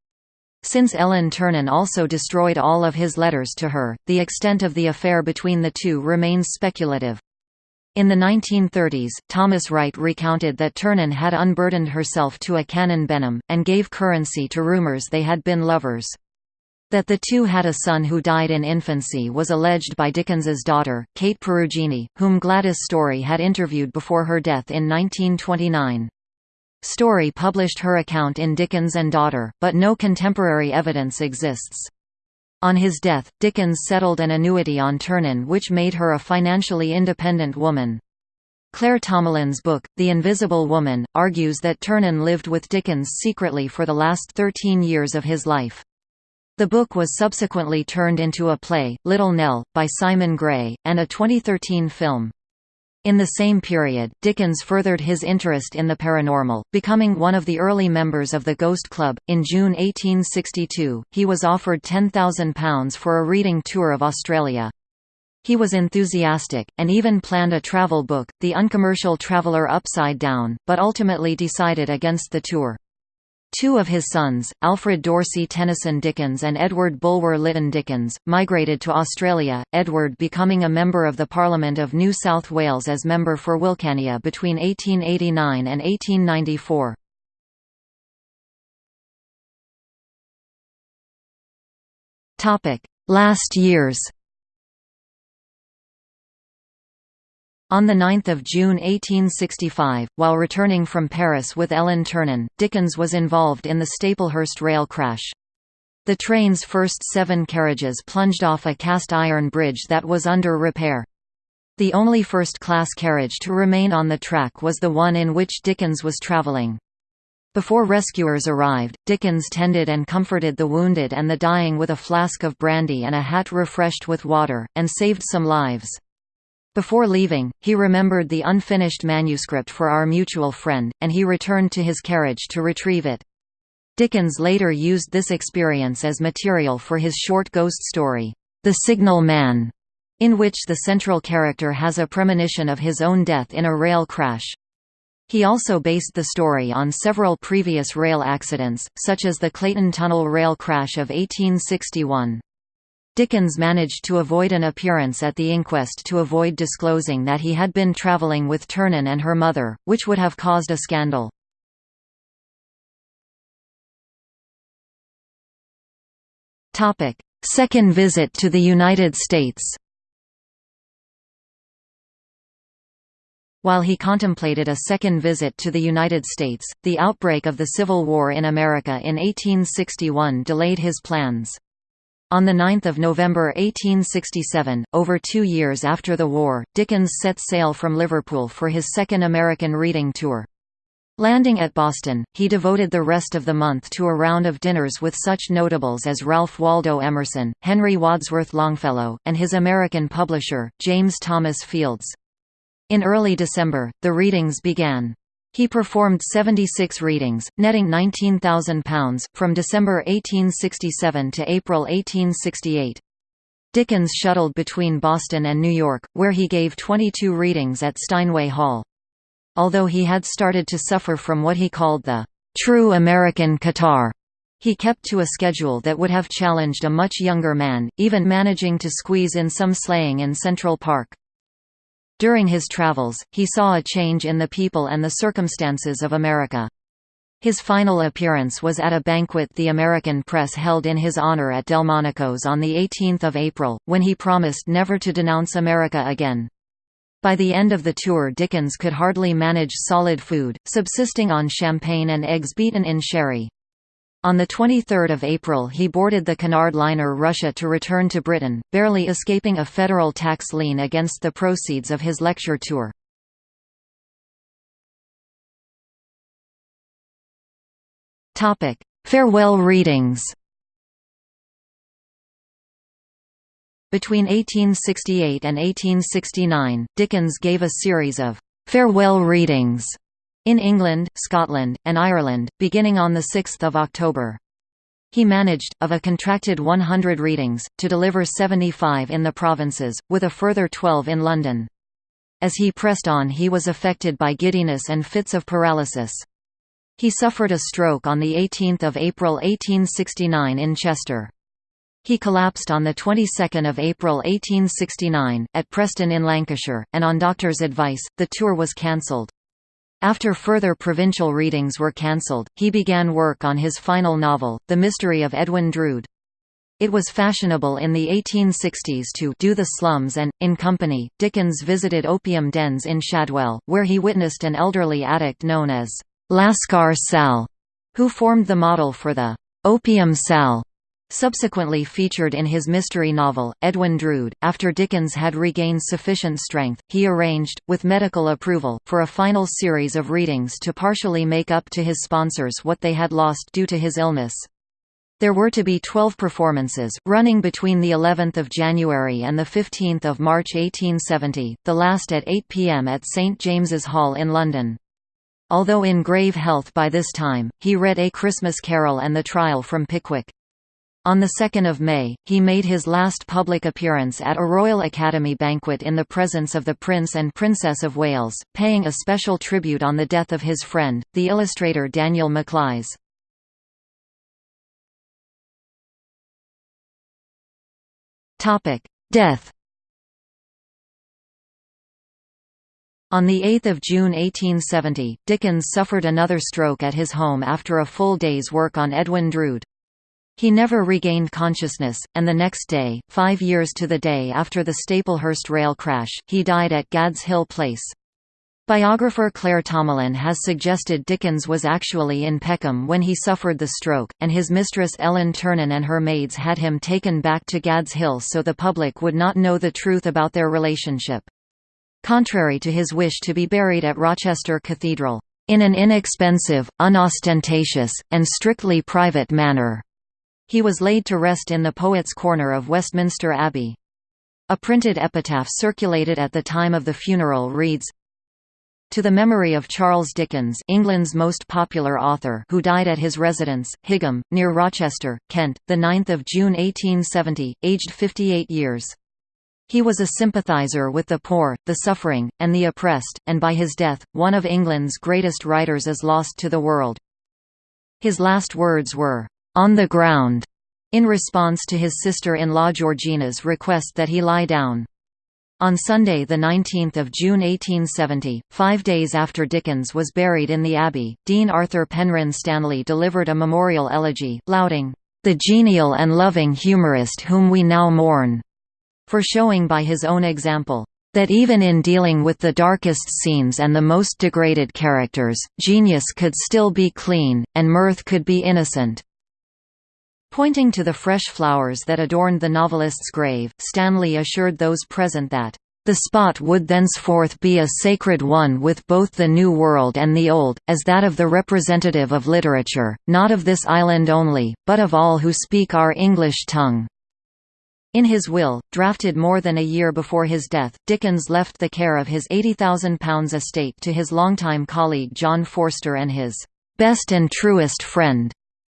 A: Since Ellen Ternan also destroyed all of his letters to her, the extent of the affair between the two remains speculative. In the 1930s, Thomas Wright recounted that Ternan had unburdened herself to a Canon Benham, and gave currency to rumours they had been lovers. That the two had a son who died in infancy was alleged by Dickens's daughter, Kate Perugini, whom Gladys Storey had interviewed before her death in 1929. Storey published her account in Dickens and Daughter, but no contemporary evidence exists. On his death, Dickens settled an annuity on Ternan which made her a financially independent woman. Claire Tomalin's book, The Invisible Woman, argues that Ternan lived with Dickens secretly for the last 13 years of his life. The book was subsequently turned into a play, Little Nell, by Simon Gray, and a 2013 film. In the same period, Dickens furthered his interest in the paranormal, becoming one of the early members of the Ghost Club. In June 1862, he was offered £10,000 for a reading tour of Australia. He was enthusiastic, and even planned a travel book, The Uncommercial Traveller Upside Down, but ultimately decided against the tour. Two of his sons, Alfred D'Orsay Tennyson Dickens and Edward Bulwer Lytton Dickens, migrated to Australia, Edward becoming a member of the Parliament of New South Wales as member for Wilcannia between 1889 and 1894. Last years On 9 June 1865, while returning from Paris with Ellen Ternan, Dickens was involved in the Staplehurst rail crash. The train's first seven carriages plunged off a cast-iron bridge that was under repair. The only first-class carriage to remain on the track was the one in which Dickens was travelling. Before rescuers arrived, Dickens tended and comforted the wounded and the dying with a flask of brandy and a hat refreshed with water, and saved some lives. Before leaving, he remembered the unfinished manuscript for our mutual friend, and he returned to his carriage to retrieve it. Dickens later used this experience as material for his short ghost story, The Signal Man, in which the central character has a premonition of his own death in a rail crash. He also based the story on several previous rail accidents, such as the Clayton Tunnel rail crash of 1861. Dickens managed to avoid an appearance at the inquest to avoid disclosing that he had been travelling with Ternan and her mother, which would have caused a scandal. Second visit to the United States While he contemplated a second visit to the United States, the outbreak of the Civil War in America in 1861 delayed his plans. On 9 November 1867, over two years after the war, Dickens set sail from Liverpool for his second American reading tour. Landing at Boston, he devoted the rest of the month to a round of dinners with such notables as Ralph Waldo Emerson, Henry Wadsworth Longfellow, and his American publisher, James Thomas Fields. In early December, the readings began. He performed 76 readings, netting £19,000, from December 1867 to April 1868. Dickens shuttled between Boston and New York, where he gave 22 readings at Steinway Hall. Although he had started to suffer from what he called the true American catarrh, he kept to a schedule that would have challenged a much younger man, even managing to squeeze in some sleighing in Central Park. During his travels, he saw a change in the people and the circumstances of America. His final appearance was at a banquet the American press held in his honor at Delmonico's on 18 April, when he promised never to denounce America again. By the end of the tour Dickens could hardly manage solid food, subsisting on champagne and eggs beaten in sherry. On 23 April he boarded the Cunard liner Russia to return to Britain, barely escaping a federal tax lien against the proceeds of his lecture tour. Farewell readings Between 1868 and 1869, Dickens gave a series of «farewell readings» in England, Scotland, and Ireland, beginning on 6 October. He managed, of a contracted 100 readings, to deliver 75 in the provinces, with a further 12 in London. As he pressed on he was affected by giddiness and fits of paralysis. He suffered a stroke on 18 April 1869 in Chester. He collapsed on the 22nd of April 1869 at Preston in Lancashire, and on doctor's advice, the tour was cancelled. After further provincial readings were cancelled, he began work on his final novel, The Mystery of Edwin Drood. It was fashionable in the 1860s to do the slums and, in company, Dickens visited opium dens in Shadwell, where he witnessed an elderly addict known as Lascar Sal, who formed the model for the opium Sal Subsequently featured in his mystery novel, Edwin Drood, after Dickens had regained sufficient strength, he arranged, with medical approval, for a final series of readings to partially make up to his sponsors what they had lost due to his illness. There were to be 12 performances, running between the 11th of January and the 15th of March 1870, the last at 8 p.m. at St James's Hall in London. Although in grave health by this time, he read A Christmas Carol and The Trial from Pickwick. On 2 May, he made his last public appearance at a Royal Academy banquet in the presence of the Prince and Princess of Wales, paying a special tribute on the death of his friend, the illustrator Daniel Maclise. Death On 8 June 1870, Dickens suffered another stroke at his home after a full day's work on Edwin Drood. He never regained consciousness, and the next day, five years to the day after the Staplehurst rail crash, he died at Gad's Hill Place. Biographer Claire Tomalin has suggested Dickens was actually in Peckham when he suffered the stroke, and his mistress Ellen Ternan and her maids had him taken back to Gad's Hill so the public would not know the truth about their relationship. Contrary to his wish to be buried at Rochester Cathedral, in an inexpensive, unostentatious, and strictly private manner, he was laid to rest in the Poets' Corner of Westminster Abbey. A printed epitaph circulated at the time of the funeral reads, to the memory of Charles Dickens England's most popular author who died at his residence, Higham, near Rochester, Kent, 9 June 1870, aged 58 years. He was a sympathiser with the poor, the suffering, and the oppressed, and by his death, one of England's greatest writers is lost to the world. His last words were, on the ground, in response to his sister-in-law Georgina's request that he lie down. On Sunday 19 June 1870, five days after Dickens was buried in the Abbey, Dean Arthur Penrhyn Stanley delivered a memorial elegy, lauding, "...the genial and loving humorist whom we now mourn," for showing by his own example, that even in dealing with the darkest scenes and the most degraded characters, genius could still be clean, and mirth could be innocent. Pointing to the fresh flowers that adorned the novelist's grave, Stanley assured those present that, "...the spot would thenceforth be a sacred one with both the New World and the Old, as that of the representative of literature, not of this island only, but of all who speak our English tongue." In his will, drafted more than a year before his death, Dickens left the care of his £80,000 estate to his longtime colleague John Forster and his "...best and truest friend."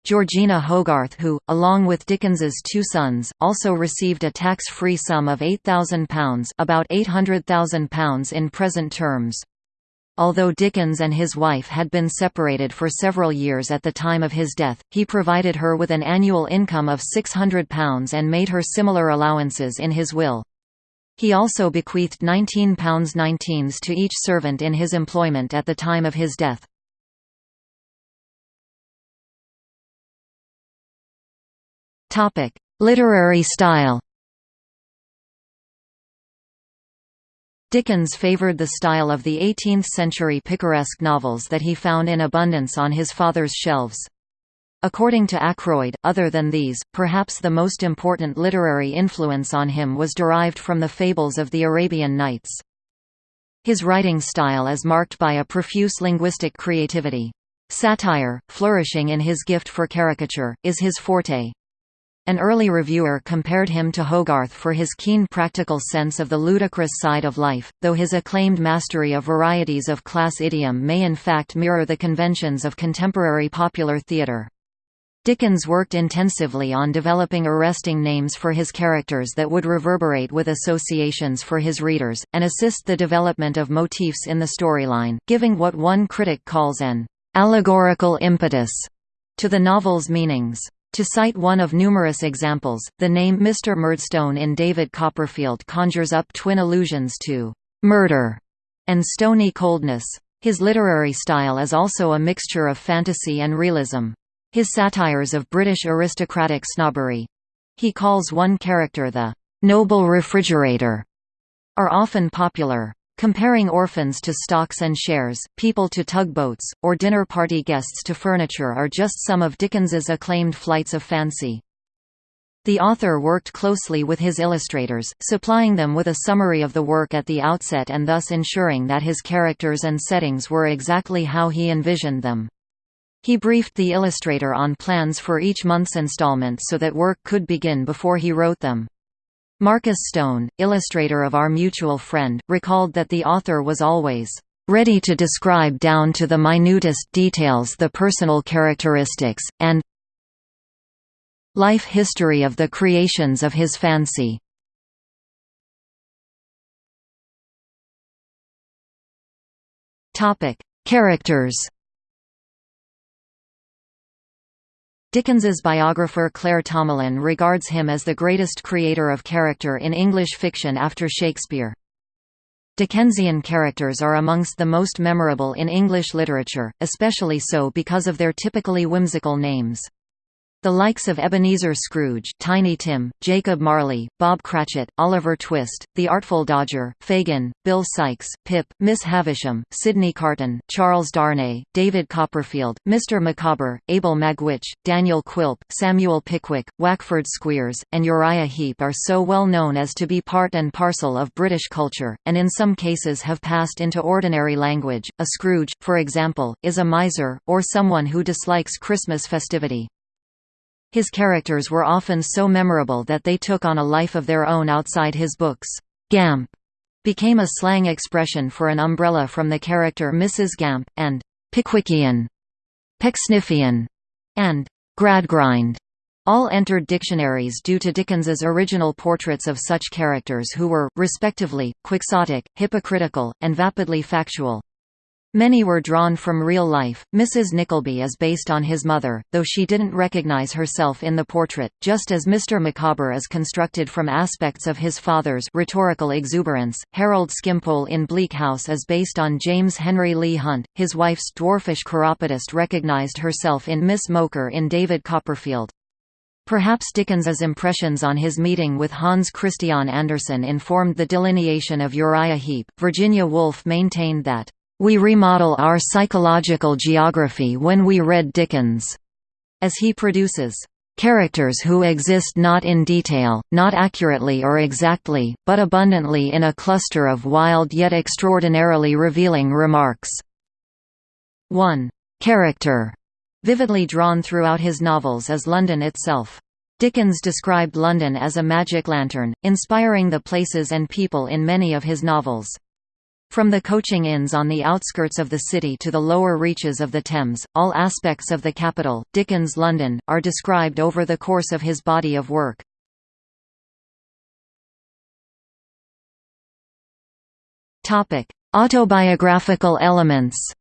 A: Georgina Hogarth who, along with Dickens's two sons, also received a tax-free sum of £8,000 about £800,000 in present terms. Although Dickens and his wife had been separated for several years at the time of his death, he provided her with an annual income of £600 and made her similar allowances in his will. He also bequeathed £19 19s to each servant in his employment at the time of his death. Topic: Literary style. Dickens favoured the style of the 18th-century picaresque novels that he found in abundance on his father's shelves. According to Ackroyd, other than these, perhaps the most important literary influence on him was derived from the fables of the Arabian Nights. His writing style is marked by a profuse linguistic creativity. Satire, flourishing in his gift for caricature, is his forte. An early reviewer compared him to Hogarth for his keen practical sense of the ludicrous side of life, though his acclaimed mastery of varieties of class idiom may in fact mirror the conventions of contemporary popular theatre. Dickens worked intensively on developing arresting names for his characters that would reverberate with associations for his readers, and assist the development of motifs in the storyline, giving what one critic calls an allegorical impetus to the novel's meanings. To cite one of numerous examples, the name Mr. Murdstone in David Copperfield conjures up twin allusions to «murder» and stony coldness. His literary style is also a mixture of fantasy and realism. His satires of British aristocratic snobbery—he calls one character the «noble refrigerator» are often popular. Comparing orphans to stocks and shares, people to tugboats, or dinner party guests to furniture are just some of Dickens's acclaimed flights of fancy. The author worked closely with his illustrators, supplying them with a summary of the work at the outset and thus ensuring that his characters and settings were exactly how he envisioned them. He briefed the illustrator on plans for each month's installment so that work could begin before he wrote them. Marcus Stone, illustrator of Our Mutual Friend, recalled that the author was always ready to describe down to the minutest details the personal characteristics, and life history of the creations of his fancy. Characters Dickens's biographer Claire Tomalin regards him as the greatest creator of character in English fiction after Shakespeare. Dickensian characters are amongst the most memorable in English literature, especially so because of their typically whimsical names. The likes of Ebenezer Scrooge, Tiny Tim, Jacob Marley, Bob Cratchit, Oliver Twist, The Artful Dodger, Fagin, Bill Sikes, Pip, Miss Havisham, Sydney Carton, Charles Darnay, David Copperfield, Mr. Micawber, Abel Magwitch, Daniel Quilp, Samuel Pickwick, Wackford Squeers, and Uriah Heep are so well known as to be part and parcel of British culture, and in some cases have passed into ordinary language. A Scrooge, for example, is a miser, or someone who dislikes Christmas festivity. His characters were often so memorable that they took on a life of their own outside his books. Gamp became a slang expression for an umbrella from the character Mrs. Gamp, and Pickwickian, Pecksniffian, and Gradgrind all entered dictionaries due to Dickens's original portraits of such characters who were, respectively, quixotic, hypocritical, and vapidly factual. Many were drawn from real life. Mrs. Nickleby is based on his mother, though she didn't recognize herself in the portrait, just as Mr. Micawber is constructed from aspects of his father's rhetorical exuberance. Harold Skimpole in Bleak House is based on James Henry Leigh Hunt. His wife's dwarfish chiropodist recognized herself in Miss Mowcher in David Copperfield. Perhaps Dickens's impressions on his meeting with Hans Christian Andersen informed the delineation of Uriah Heep. Virginia Woolf maintained that we remodel our psychological geography when we read Dickens, as he produces characters who exist not in detail, not accurately or exactly, but abundantly in a cluster of wild yet extraordinarily revealing remarks. 1. Character, vividly drawn throughout his novels is London itself. Dickens described London as a magic lantern, inspiring the places and people in many of his novels. From the coaching inns on the outskirts of the city to the lower reaches of the Thames, all aspects of the capital, Dickens' London, are described over the course of his body of work. Autobiographical elements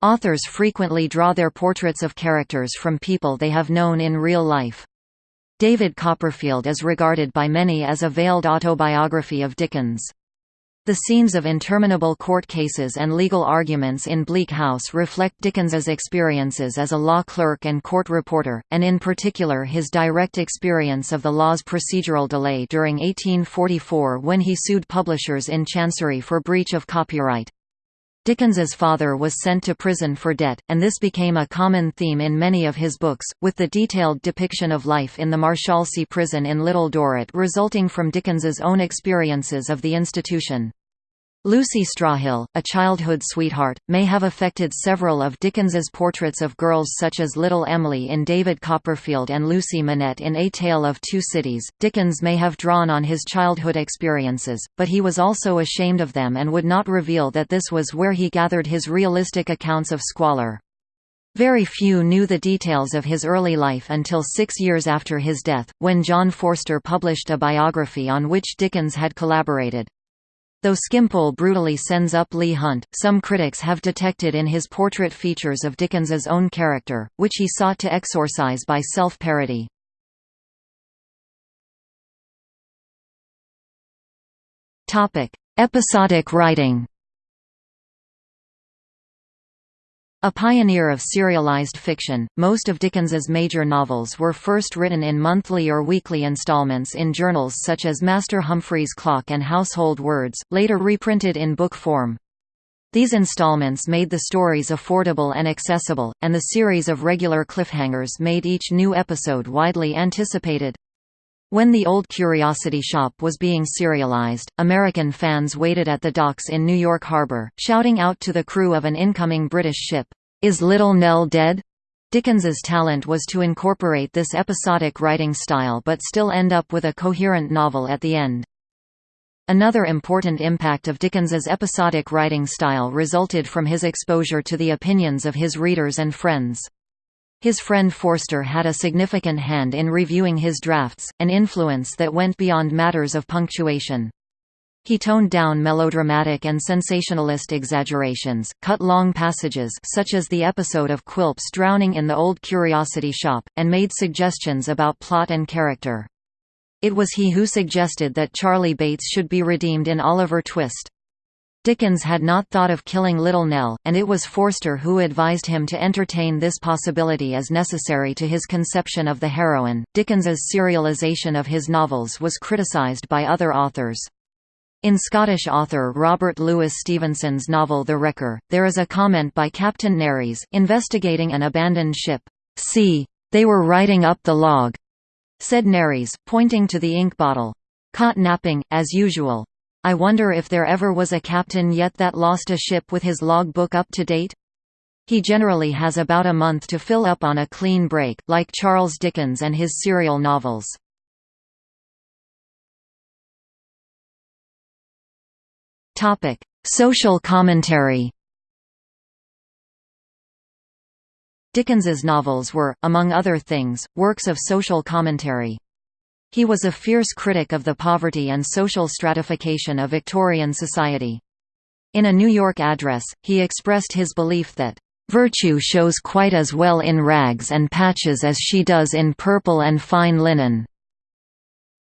A: Authors frequently draw their portraits of characters from people they have known in real life. David Copperfield is regarded by many as a veiled autobiography of Dickens. The scenes of interminable court cases and legal arguments in Bleak House reflect Dickens's experiences as a law clerk and court reporter, and in particular his direct experience of the law's procedural delay during 1844 when he sued publishers in Chancery for breach of copyright. Dickens's father was sent to prison for debt, and this became a common theme in many of his books, with the detailed depiction of life in the Marshalsea prison in Little Dorrit resulting from Dickens's own experiences of the institution. Lucy Stroughill, a childhood sweetheart, may have affected several of Dickens's portraits of girls such as Little Emily in David Copperfield and Lucy Manette in A Tale of Two Cities. Dickens may have drawn on his childhood experiences, but he was also ashamed of them and would not reveal that this was where he gathered his realistic accounts of squalor. Very few knew the details of his early life until six years after his death, when John Forster published a biography on which Dickens had collaborated. Though Skimpole brutally sends up Leigh Hunt, some critics have detected in his portrait features of Dickens's own character, which he sought to exorcise by self-parody. Episodic writing A pioneer of serialized fiction, most of Dickens's major novels were first written in monthly or weekly installments in journals such as Master Humphrey's Clock and Household Words, later reprinted in book form. These installments made the stories affordable and accessible, and the series of regular cliffhangers made each new episode widely anticipated. When The Old Curiosity Shop was being serialized, American fans waited at the docks in New York Harbor, shouting out to the crew of an incoming British ship, "'Is Little Nell dead?' Dickens's talent was to incorporate this episodic writing style but still end up with a coherent novel at the end. Another important impact of Dickens's episodic writing style resulted from his exposure to the opinions of his readers and friends. His friend Forster had a significant hand in reviewing his drafts, an influence that went beyond matters of punctuation. He toned down melodramatic and sensationalist exaggerations, cut long passages such as the episode of Quilp's drowning in the old curiosity shop, and made suggestions about plot and character. It was he who suggested that Charlie Bates should be redeemed in Oliver Twist. Dickens had not thought of killing Little Nell, and it was Forster who advised him to entertain this possibility as necessary to his conception of the heroine. Dickens's serialization of his novels was criticised by other authors. In Scottish author Robert Louis Stevenson's novel The Wrecker, there is a comment by Captain Nares, investigating an abandoned ship. See, they were writing up the log said Nares, pointing to the ink bottle. Caught napping, as usual. I wonder if there ever was a captain yet that lost a ship with his log book up to date? He generally has about a month to fill up on a clean break, like Charles Dickens and his serial novels. Social commentary Dickens's novels were, among other things, works of social commentary. He was a fierce critic of the poverty and social stratification of Victorian society. In a New York address, he expressed his belief that, "...virtue shows quite as well in rags and patches as she does in purple and fine linen."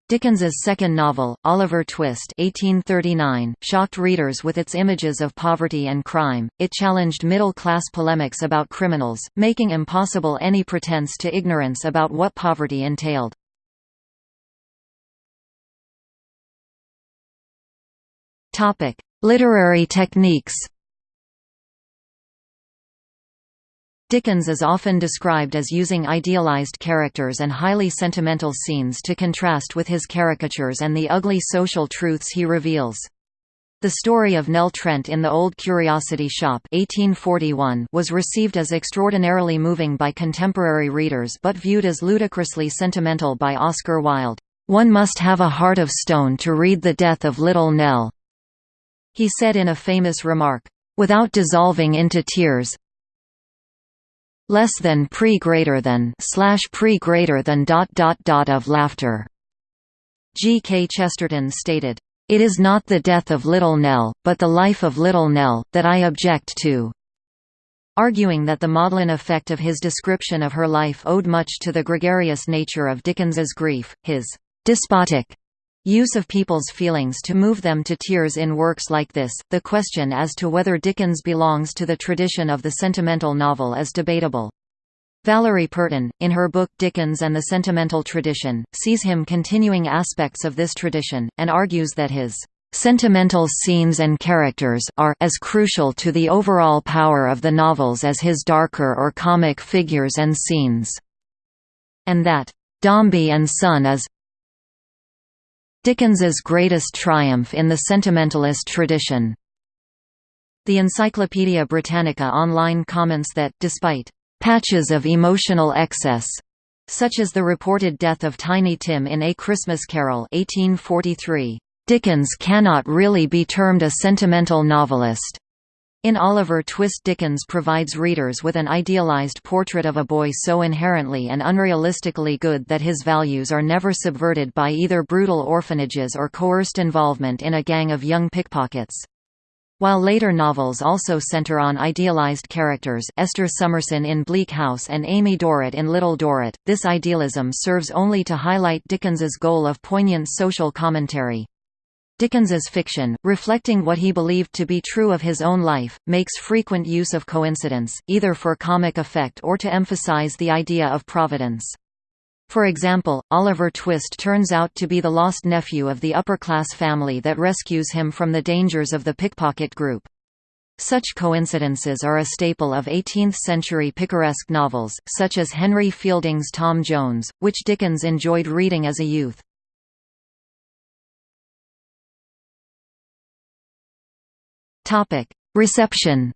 A: Dickens's second novel, Oliver Twist 1839, shocked readers with its images of poverty and crime. It challenged middle-class polemics about criminals, making impossible any pretense to ignorance about what poverty entailed. Topic: Literary techniques. Dickens is often described as using idealized characters and highly sentimental scenes to contrast with his caricatures and the ugly social truths he reveals. The story of Nell Trent in The Old Curiosity Shop 1841 was received as extraordinarily moving by contemporary readers but viewed as ludicrously sentimental by Oscar Wilde. "'One must have a heart of stone to read the death of Little Nell,' he said in a famous remark. Without dissolving into tears, less than pre greater than slash pre greater than dot dot dot of laughter. G. K. Chesterton stated, "It is not the death of Little Nell, but the life of Little Nell, that I object to." Arguing that the maudlin effect of his description of her life owed much to the gregarious nature of Dickens's grief, his despotic Use of people's feelings to move them to tears in works like this. The question as to whether Dickens belongs to the tradition of the sentimental novel is debatable. Valerie Purton, in her book Dickens and the Sentimental Tradition, sees him continuing aspects of this tradition, and argues that his sentimental scenes and characters are as crucial to the overall power of the novels as his darker or comic figures and scenes, and that Dombey and Son is Dickens's greatest triumph in the sentimentalist tradition. The Encyclopaedia Britannica online comments that, despite patches of emotional excess, such as the reported death of Tiny Tim in A Christmas Carol 1843, Dickens cannot really be termed a sentimental novelist. In Oliver Twist Dickens provides readers with an idealized portrait of a boy so inherently and unrealistically good that his values are never subverted by either brutal orphanages or coerced involvement in a gang of young pickpockets. While later novels also center on idealized characters Esther Summerson in Bleak House and Amy Dorrit in Little Dorrit, this idealism serves only to highlight Dickens's goal of poignant social commentary. Dickens's fiction, reflecting what he believed to be true of his own life, makes frequent use of coincidence, either for comic effect or to emphasize the idea of providence. For example, Oliver Twist turns out to be the lost nephew of the upper-class family that rescues him from the dangers of the pickpocket group. Such coincidences are a staple of 18th-century picaresque novels, such as Henry Fielding's Tom Jones, which Dickens enjoyed reading as a youth. Reception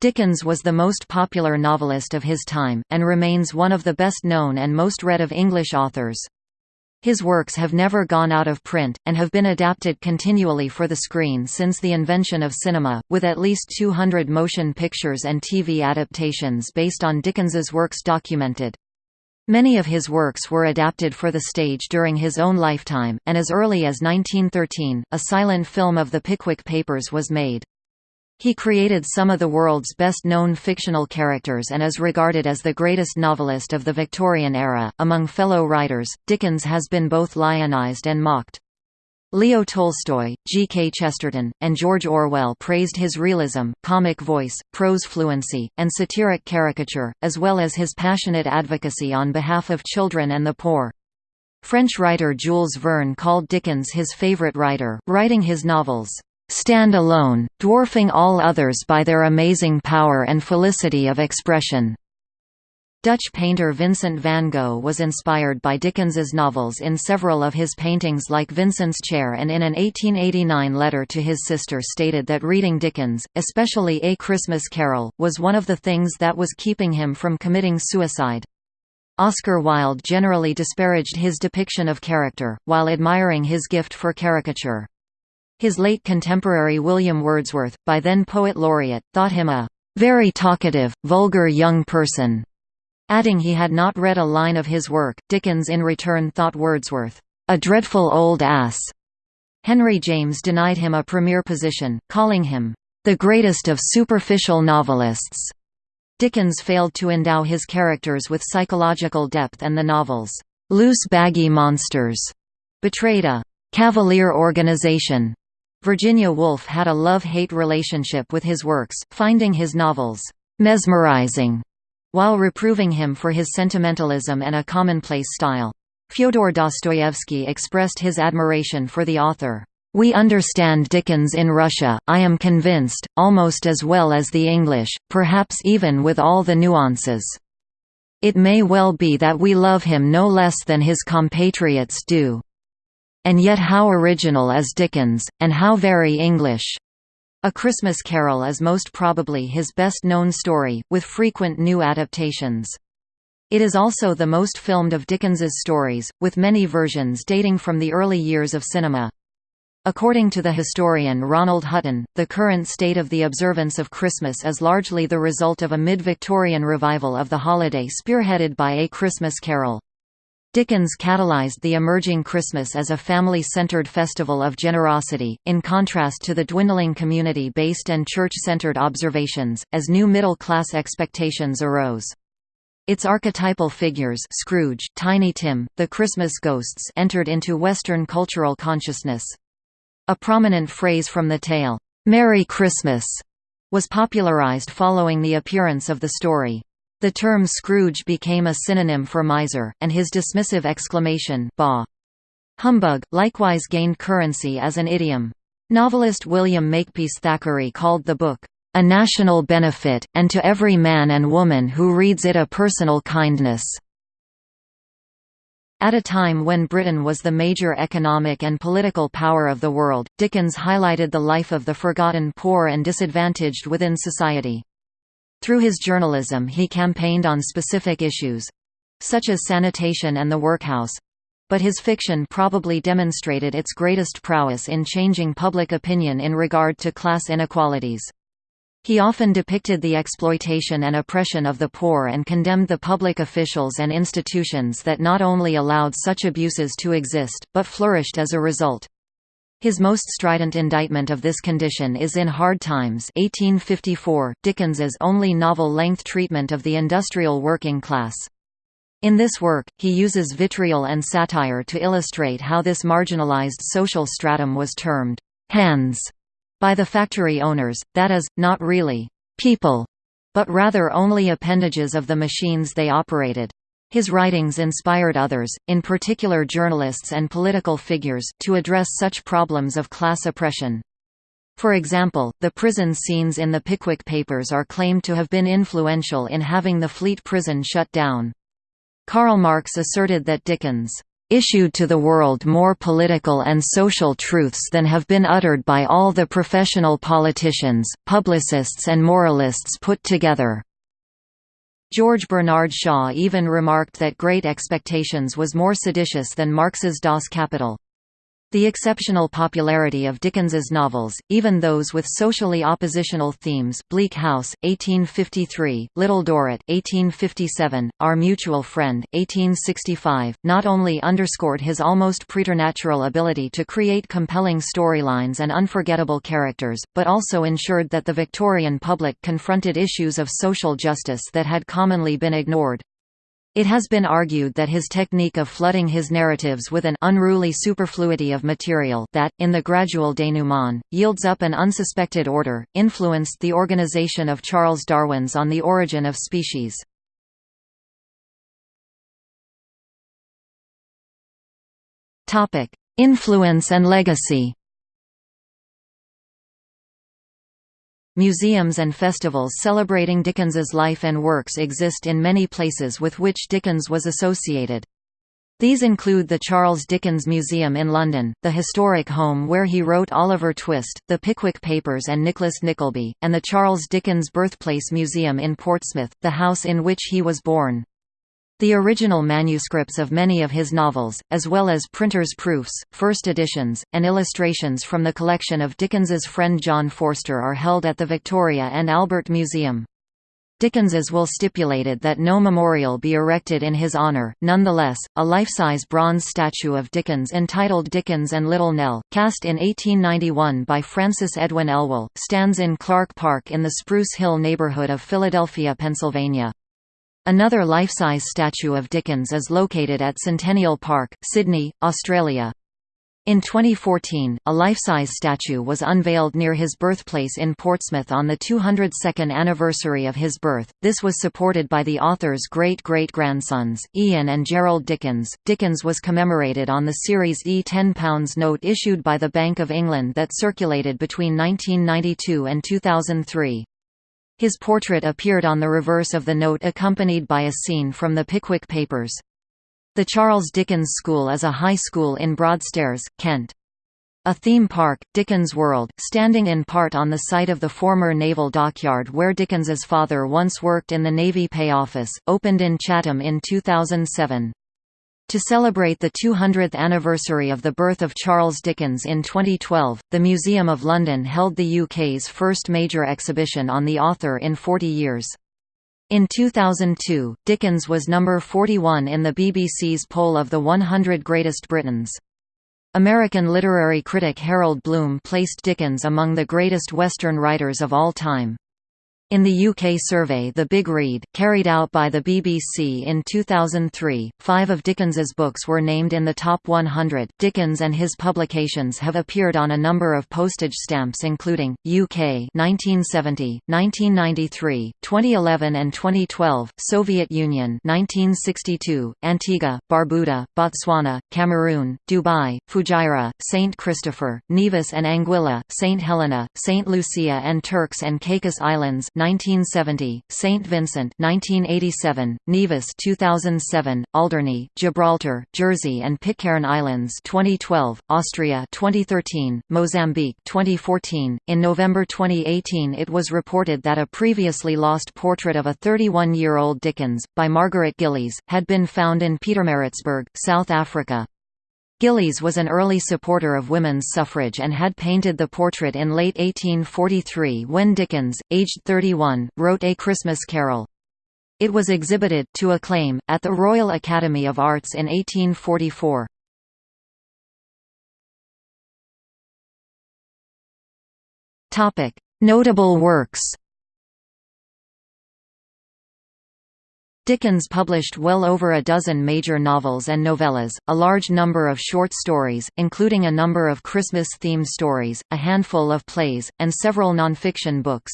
A: Dickens was the most popular novelist of his time, and remains one of the best known and most read of English authors. His works have never gone out of print, and have been adapted continually for the screen since the invention of cinema, with at least 200 motion pictures and TV adaptations based on Dickens's works documented. Many of his works were adapted for the stage during his own lifetime, and as early as 1913, a silent film of the Pickwick Papers was made. He created some of the world's best-known fictional characters and is regarded as the greatest novelist of the Victorian era. Among fellow writers, Dickens has been both lionized and mocked. Leo Tolstoy, G. K. Chesterton, and George Orwell praised his realism, comic voice, prose fluency, and satiric caricature, as well as his passionate advocacy on behalf of children and the poor. French writer Jules Verne called Dickens his favorite writer, writing his novels, stand alone, dwarfing all others by their amazing power and felicity of expression. Dutch painter Vincent van Gogh was inspired by Dickens's novels in several of his paintings like Vincent's Chair and in an 1889 letter to his sister stated that reading Dickens, especially A Christmas Carol, was one of the things that was keeping him from committing suicide. Oscar Wilde generally disparaged his depiction of character, while admiring his gift for caricature. His late contemporary William Wordsworth, by then poet laureate, thought him a very talkative, vulgar young person, adding he had not read a line of his work. Dickens in return thought Wordsworth a dreadful old ass. Henry James denied him a premier position, calling him the greatest of superficial novelists. Dickens failed to endow his characters with psychological depth and the novels, loose baggy monsters, betrayed a cavalier organization Virginia Woolf had a love-hate relationship with his works, finding his novels mesmerizing, while reproving him for his sentimentalism and a commonplace style. Fyodor Dostoevsky expressed his admiration for the author. We understand Dickens in Russia, I am convinced, almost as well as the English, perhaps even with all the nuances. It may well be that we love him no less than his compatriots do. And yet how original is Dickens, and how very English. A Christmas Carol is most probably his best-known story, with frequent new adaptations. It is also the most filmed of Dickens's stories, with many versions dating from the early years of cinema. According to the historian Ronald Hutton, the current state of the observance of Christmas is largely the result of a mid-Victorian revival of the holiday spearheaded by A Christmas Carol. Dickens catalyzed the emerging Christmas as a family-centered festival of generosity, in contrast to the dwindling community-based and church-centered observations, as new middle-class expectations arose. Its archetypal figures Scrooge, Tiny Tim, the Christmas ghosts entered into Western cultural consciousness. A prominent phrase from the tale, "'Merry Christmas' was popularized following the appearance of the story. The term Scrooge became a synonym for miser, and his dismissive exclamation bah! Humbug, likewise gained currency as an idiom. Novelist William Makepeace Thackeray called the book, "...a national benefit, and to every man and woman who reads it a personal kindness." At a time when Britain was the major economic and political power of the world, Dickens highlighted the life of the forgotten poor and disadvantaged within society. Through his journalism he campaigned on specific issues—such as sanitation and the workhouse—but his fiction probably demonstrated its greatest prowess in changing public opinion in regard to class inequalities. He often depicted the exploitation and oppression of the poor and condemned the public officials and institutions that not only allowed such abuses to exist, but flourished as a result. His most strident indictment of this condition is in Hard Times 1854, Dickens's only novel-length treatment of the industrial working class. In this work, he uses vitriol and satire to illustrate how this marginalized social stratum was termed «hands» by the factory owners, that is, not really «people», but rather only appendages of the machines they operated. His writings inspired others, in particular journalists and political figures, to address such problems of class oppression. For example, the prison scenes in the Pickwick Papers are claimed to have been influential in having the Fleet prison shut down. Karl Marx asserted that Dickens issued to the world more political and social truths than have been uttered by all the professional politicians, publicists and moralists put together." George Bernard Shaw even remarked that Great Expectations was more seditious than Marx's Das Kapital. The exceptional popularity of Dickens's novels, even those with socially oppositional themes Bleak House, 1853, Little Dorrit 1857, Our Mutual Friend, 1865, not only underscored his almost preternatural ability to create compelling storylines and unforgettable characters, but also ensured that the Victorian public confronted issues of social justice that had commonly been ignored. It has been argued that his technique of flooding his narratives with an unruly superfluity of material that, in the gradual denouement, yields up an unsuspected order, influenced the organization of Charles Darwin's On the Origin of Species. Influence and legacy Museums and festivals celebrating Dickens's life and works exist in many places with which Dickens was associated. These include the Charles Dickens Museum in London, the historic home where he wrote Oliver Twist, the Pickwick Papers and Nicholas Nickleby, and the Charles Dickens Birthplace Museum in Portsmouth, the house in which he was born. The original manuscripts of many of his novels, as well as printers' proofs, first editions, and illustrations from the collection of Dickens's friend John Forster are held at the Victoria and Albert Museum. Dickens's will stipulated that no memorial be erected in his honour, nonetheless, a life-size bronze statue of Dickens entitled Dickens and Little Nell, cast in 1891 by Francis Edwin Elwell, stands in Clark Park in the Spruce Hill neighbourhood of Philadelphia, Pennsylvania. Another life-size statue of Dickens is located at Centennial Park, Sydney, Australia. In 2014, a life-size statue was unveiled near his birthplace in Portsmouth on the 202nd anniversary of his birth. This was supported by the author's great-great-grandsons, Ian and Gerald Dickens. Dickens was commemorated on the Series E £10 note issued by the Bank of England that circulated between 1992 and 2003. His portrait appeared on the reverse of the note accompanied by a scene from the Pickwick Papers. The Charles Dickens School is a high school in Broadstairs, Kent. A theme park, Dickens World, standing in part on the site of the former naval dockyard where Dickens's father once worked in the Navy Pay Office, opened in Chatham in 2007. To celebrate the 200th anniversary of the birth of Charles Dickens in 2012, the Museum of London held the UK's first major exhibition on the author in 40 years. In 2002, Dickens was number 41 in the BBC's poll of the 100 Greatest Britons. American literary critic Harold Bloom placed Dickens among the greatest Western writers of all time. In the UK survey The Big Read, carried out by the BBC in 2003, five of Dickens's books were named in the top 100. Dickens and his publications have appeared on a number of postage stamps including, UK 1970, 1993, 2011 and 2012, Soviet Union 1962, Antigua, Barbuda, Botswana, Cameroon, Dubai, Fujairah, St. Christopher, Nevis and Anguilla, St. Helena, St. Lucia and Turks and Caicos Islands 1970, St. Vincent 1987, Nevis 2007, Alderney, Gibraltar, Jersey and Pitcairn Islands 2012, Austria 2013, Mozambique 2014. In November 2018 it was reported that a previously lost portrait of a 31-year-old Dickens, by Margaret Gillies, had been found in Pietermaritzburg, South Africa. Gillies was an early supporter of women's suffrage and had painted the portrait in late 1843 when Dickens, aged 31, wrote A Christmas Carol. It was exhibited, to acclaim, at the Royal Academy of Arts in 1844. Notable works Dickens published well over a dozen major novels and novellas, a large number of short stories, including a number of Christmas-themed stories, a handful of plays, and several nonfiction books.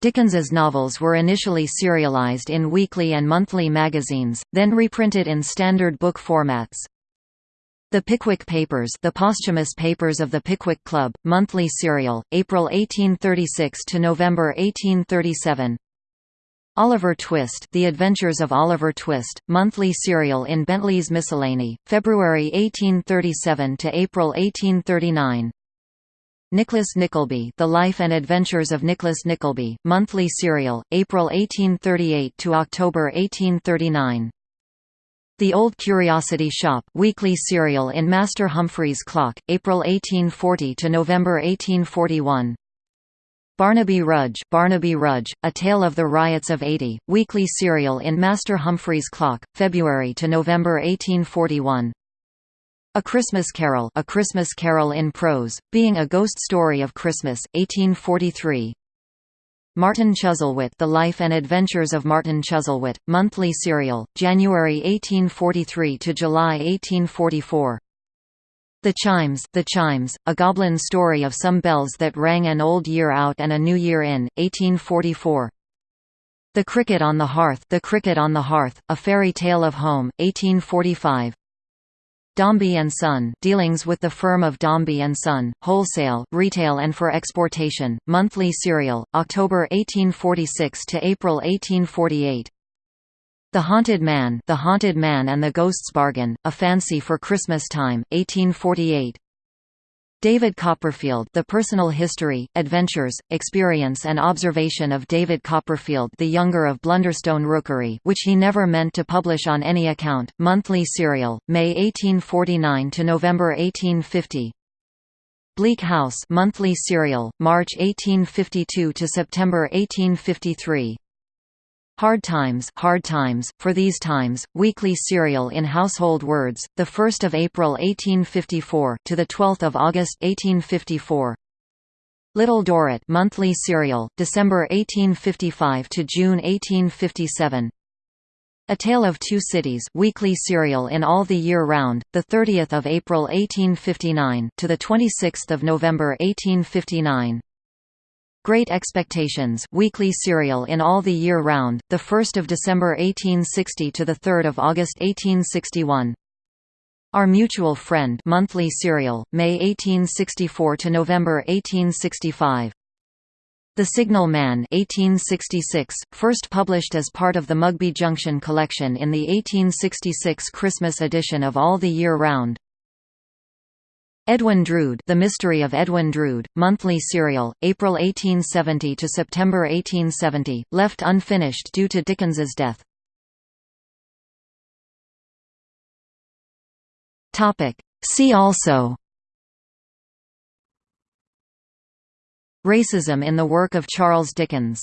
A: Dickens's novels were initially serialized in weekly and monthly magazines, then reprinted in standard book formats. The Pickwick Papers the posthumous papers of the Pickwick Club, monthly serial, April 1836 to November 1837 Oliver Twist The Adventures of Oliver Twist, monthly serial in Bentley's Miscellany, February 1837 to April 1839 Nicholas Nickleby The Life and Adventures of Nicholas Nickleby, monthly serial, April 1838 to October 1839 The Old Curiosity Shop weekly serial in Master Humphrey's Clock, April 1840 to November 1841 Barnaby Rudge Barnaby Rudge, A Tale of the Riots of 80, weekly serial in Master Humphrey's Clock, February to November 1841 a Christmas Carol A Christmas Carol in Prose, being a ghost story of Christmas, 1843 Martin Chuzzlewit The Life and Adventures of Martin Chuzzlewit, monthly serial, January 1843 to July 1844 The Chimes The Chimes, a goblin story of some bells that rang an old year out and a new year in, 1844 The Cricket on the Hearth The Cricket on the Hearth, A Fairy Tale of Home, 1845 Dombey and Son dealings with the firm of Dombey and Son, wholesale, retail and for exportation, monthly serial, October 1846 to April 1848. The Haunted Man The Haunted Man and the Ghost's Bargain, A Fancy for Christmas Time, 1848. David Copperfield The Personal History, Adventures, Experience and Observation of David Copperfield the younger of Blunderstone Rookery which he never meant to publish on any account, monthly serial, May 1849 to November 1850 Bleak House monthly serial, March 1852 to September 1853 Hard Times, Hard Times, For These Times, weekly serial in Household Words, the 1st of April 1854 to the 12th of August 1854. Little Dorrit, monthly serial, December 1855 to June 1857. A Tale of Two Cities, weekly serial in all the year round, the 30th of April 1859 to the 26th of November 1859. Great Expectations weekly serial in all the year round, 1 December 1860 to 3 August 1861. Our Mutual Friend monthly serial, May 1864 to November 1865. The Signal Man 1866, first published as part of the Mugby Junction collection in the 1866 Christmas edition of All the Year Round. Edwin Drood The Mystery of Edwin Drood, monthly serial, April 1870 to September 1870, left unfinished due to Dickens's death. Topic. See also Racism in the work of Charles Dickens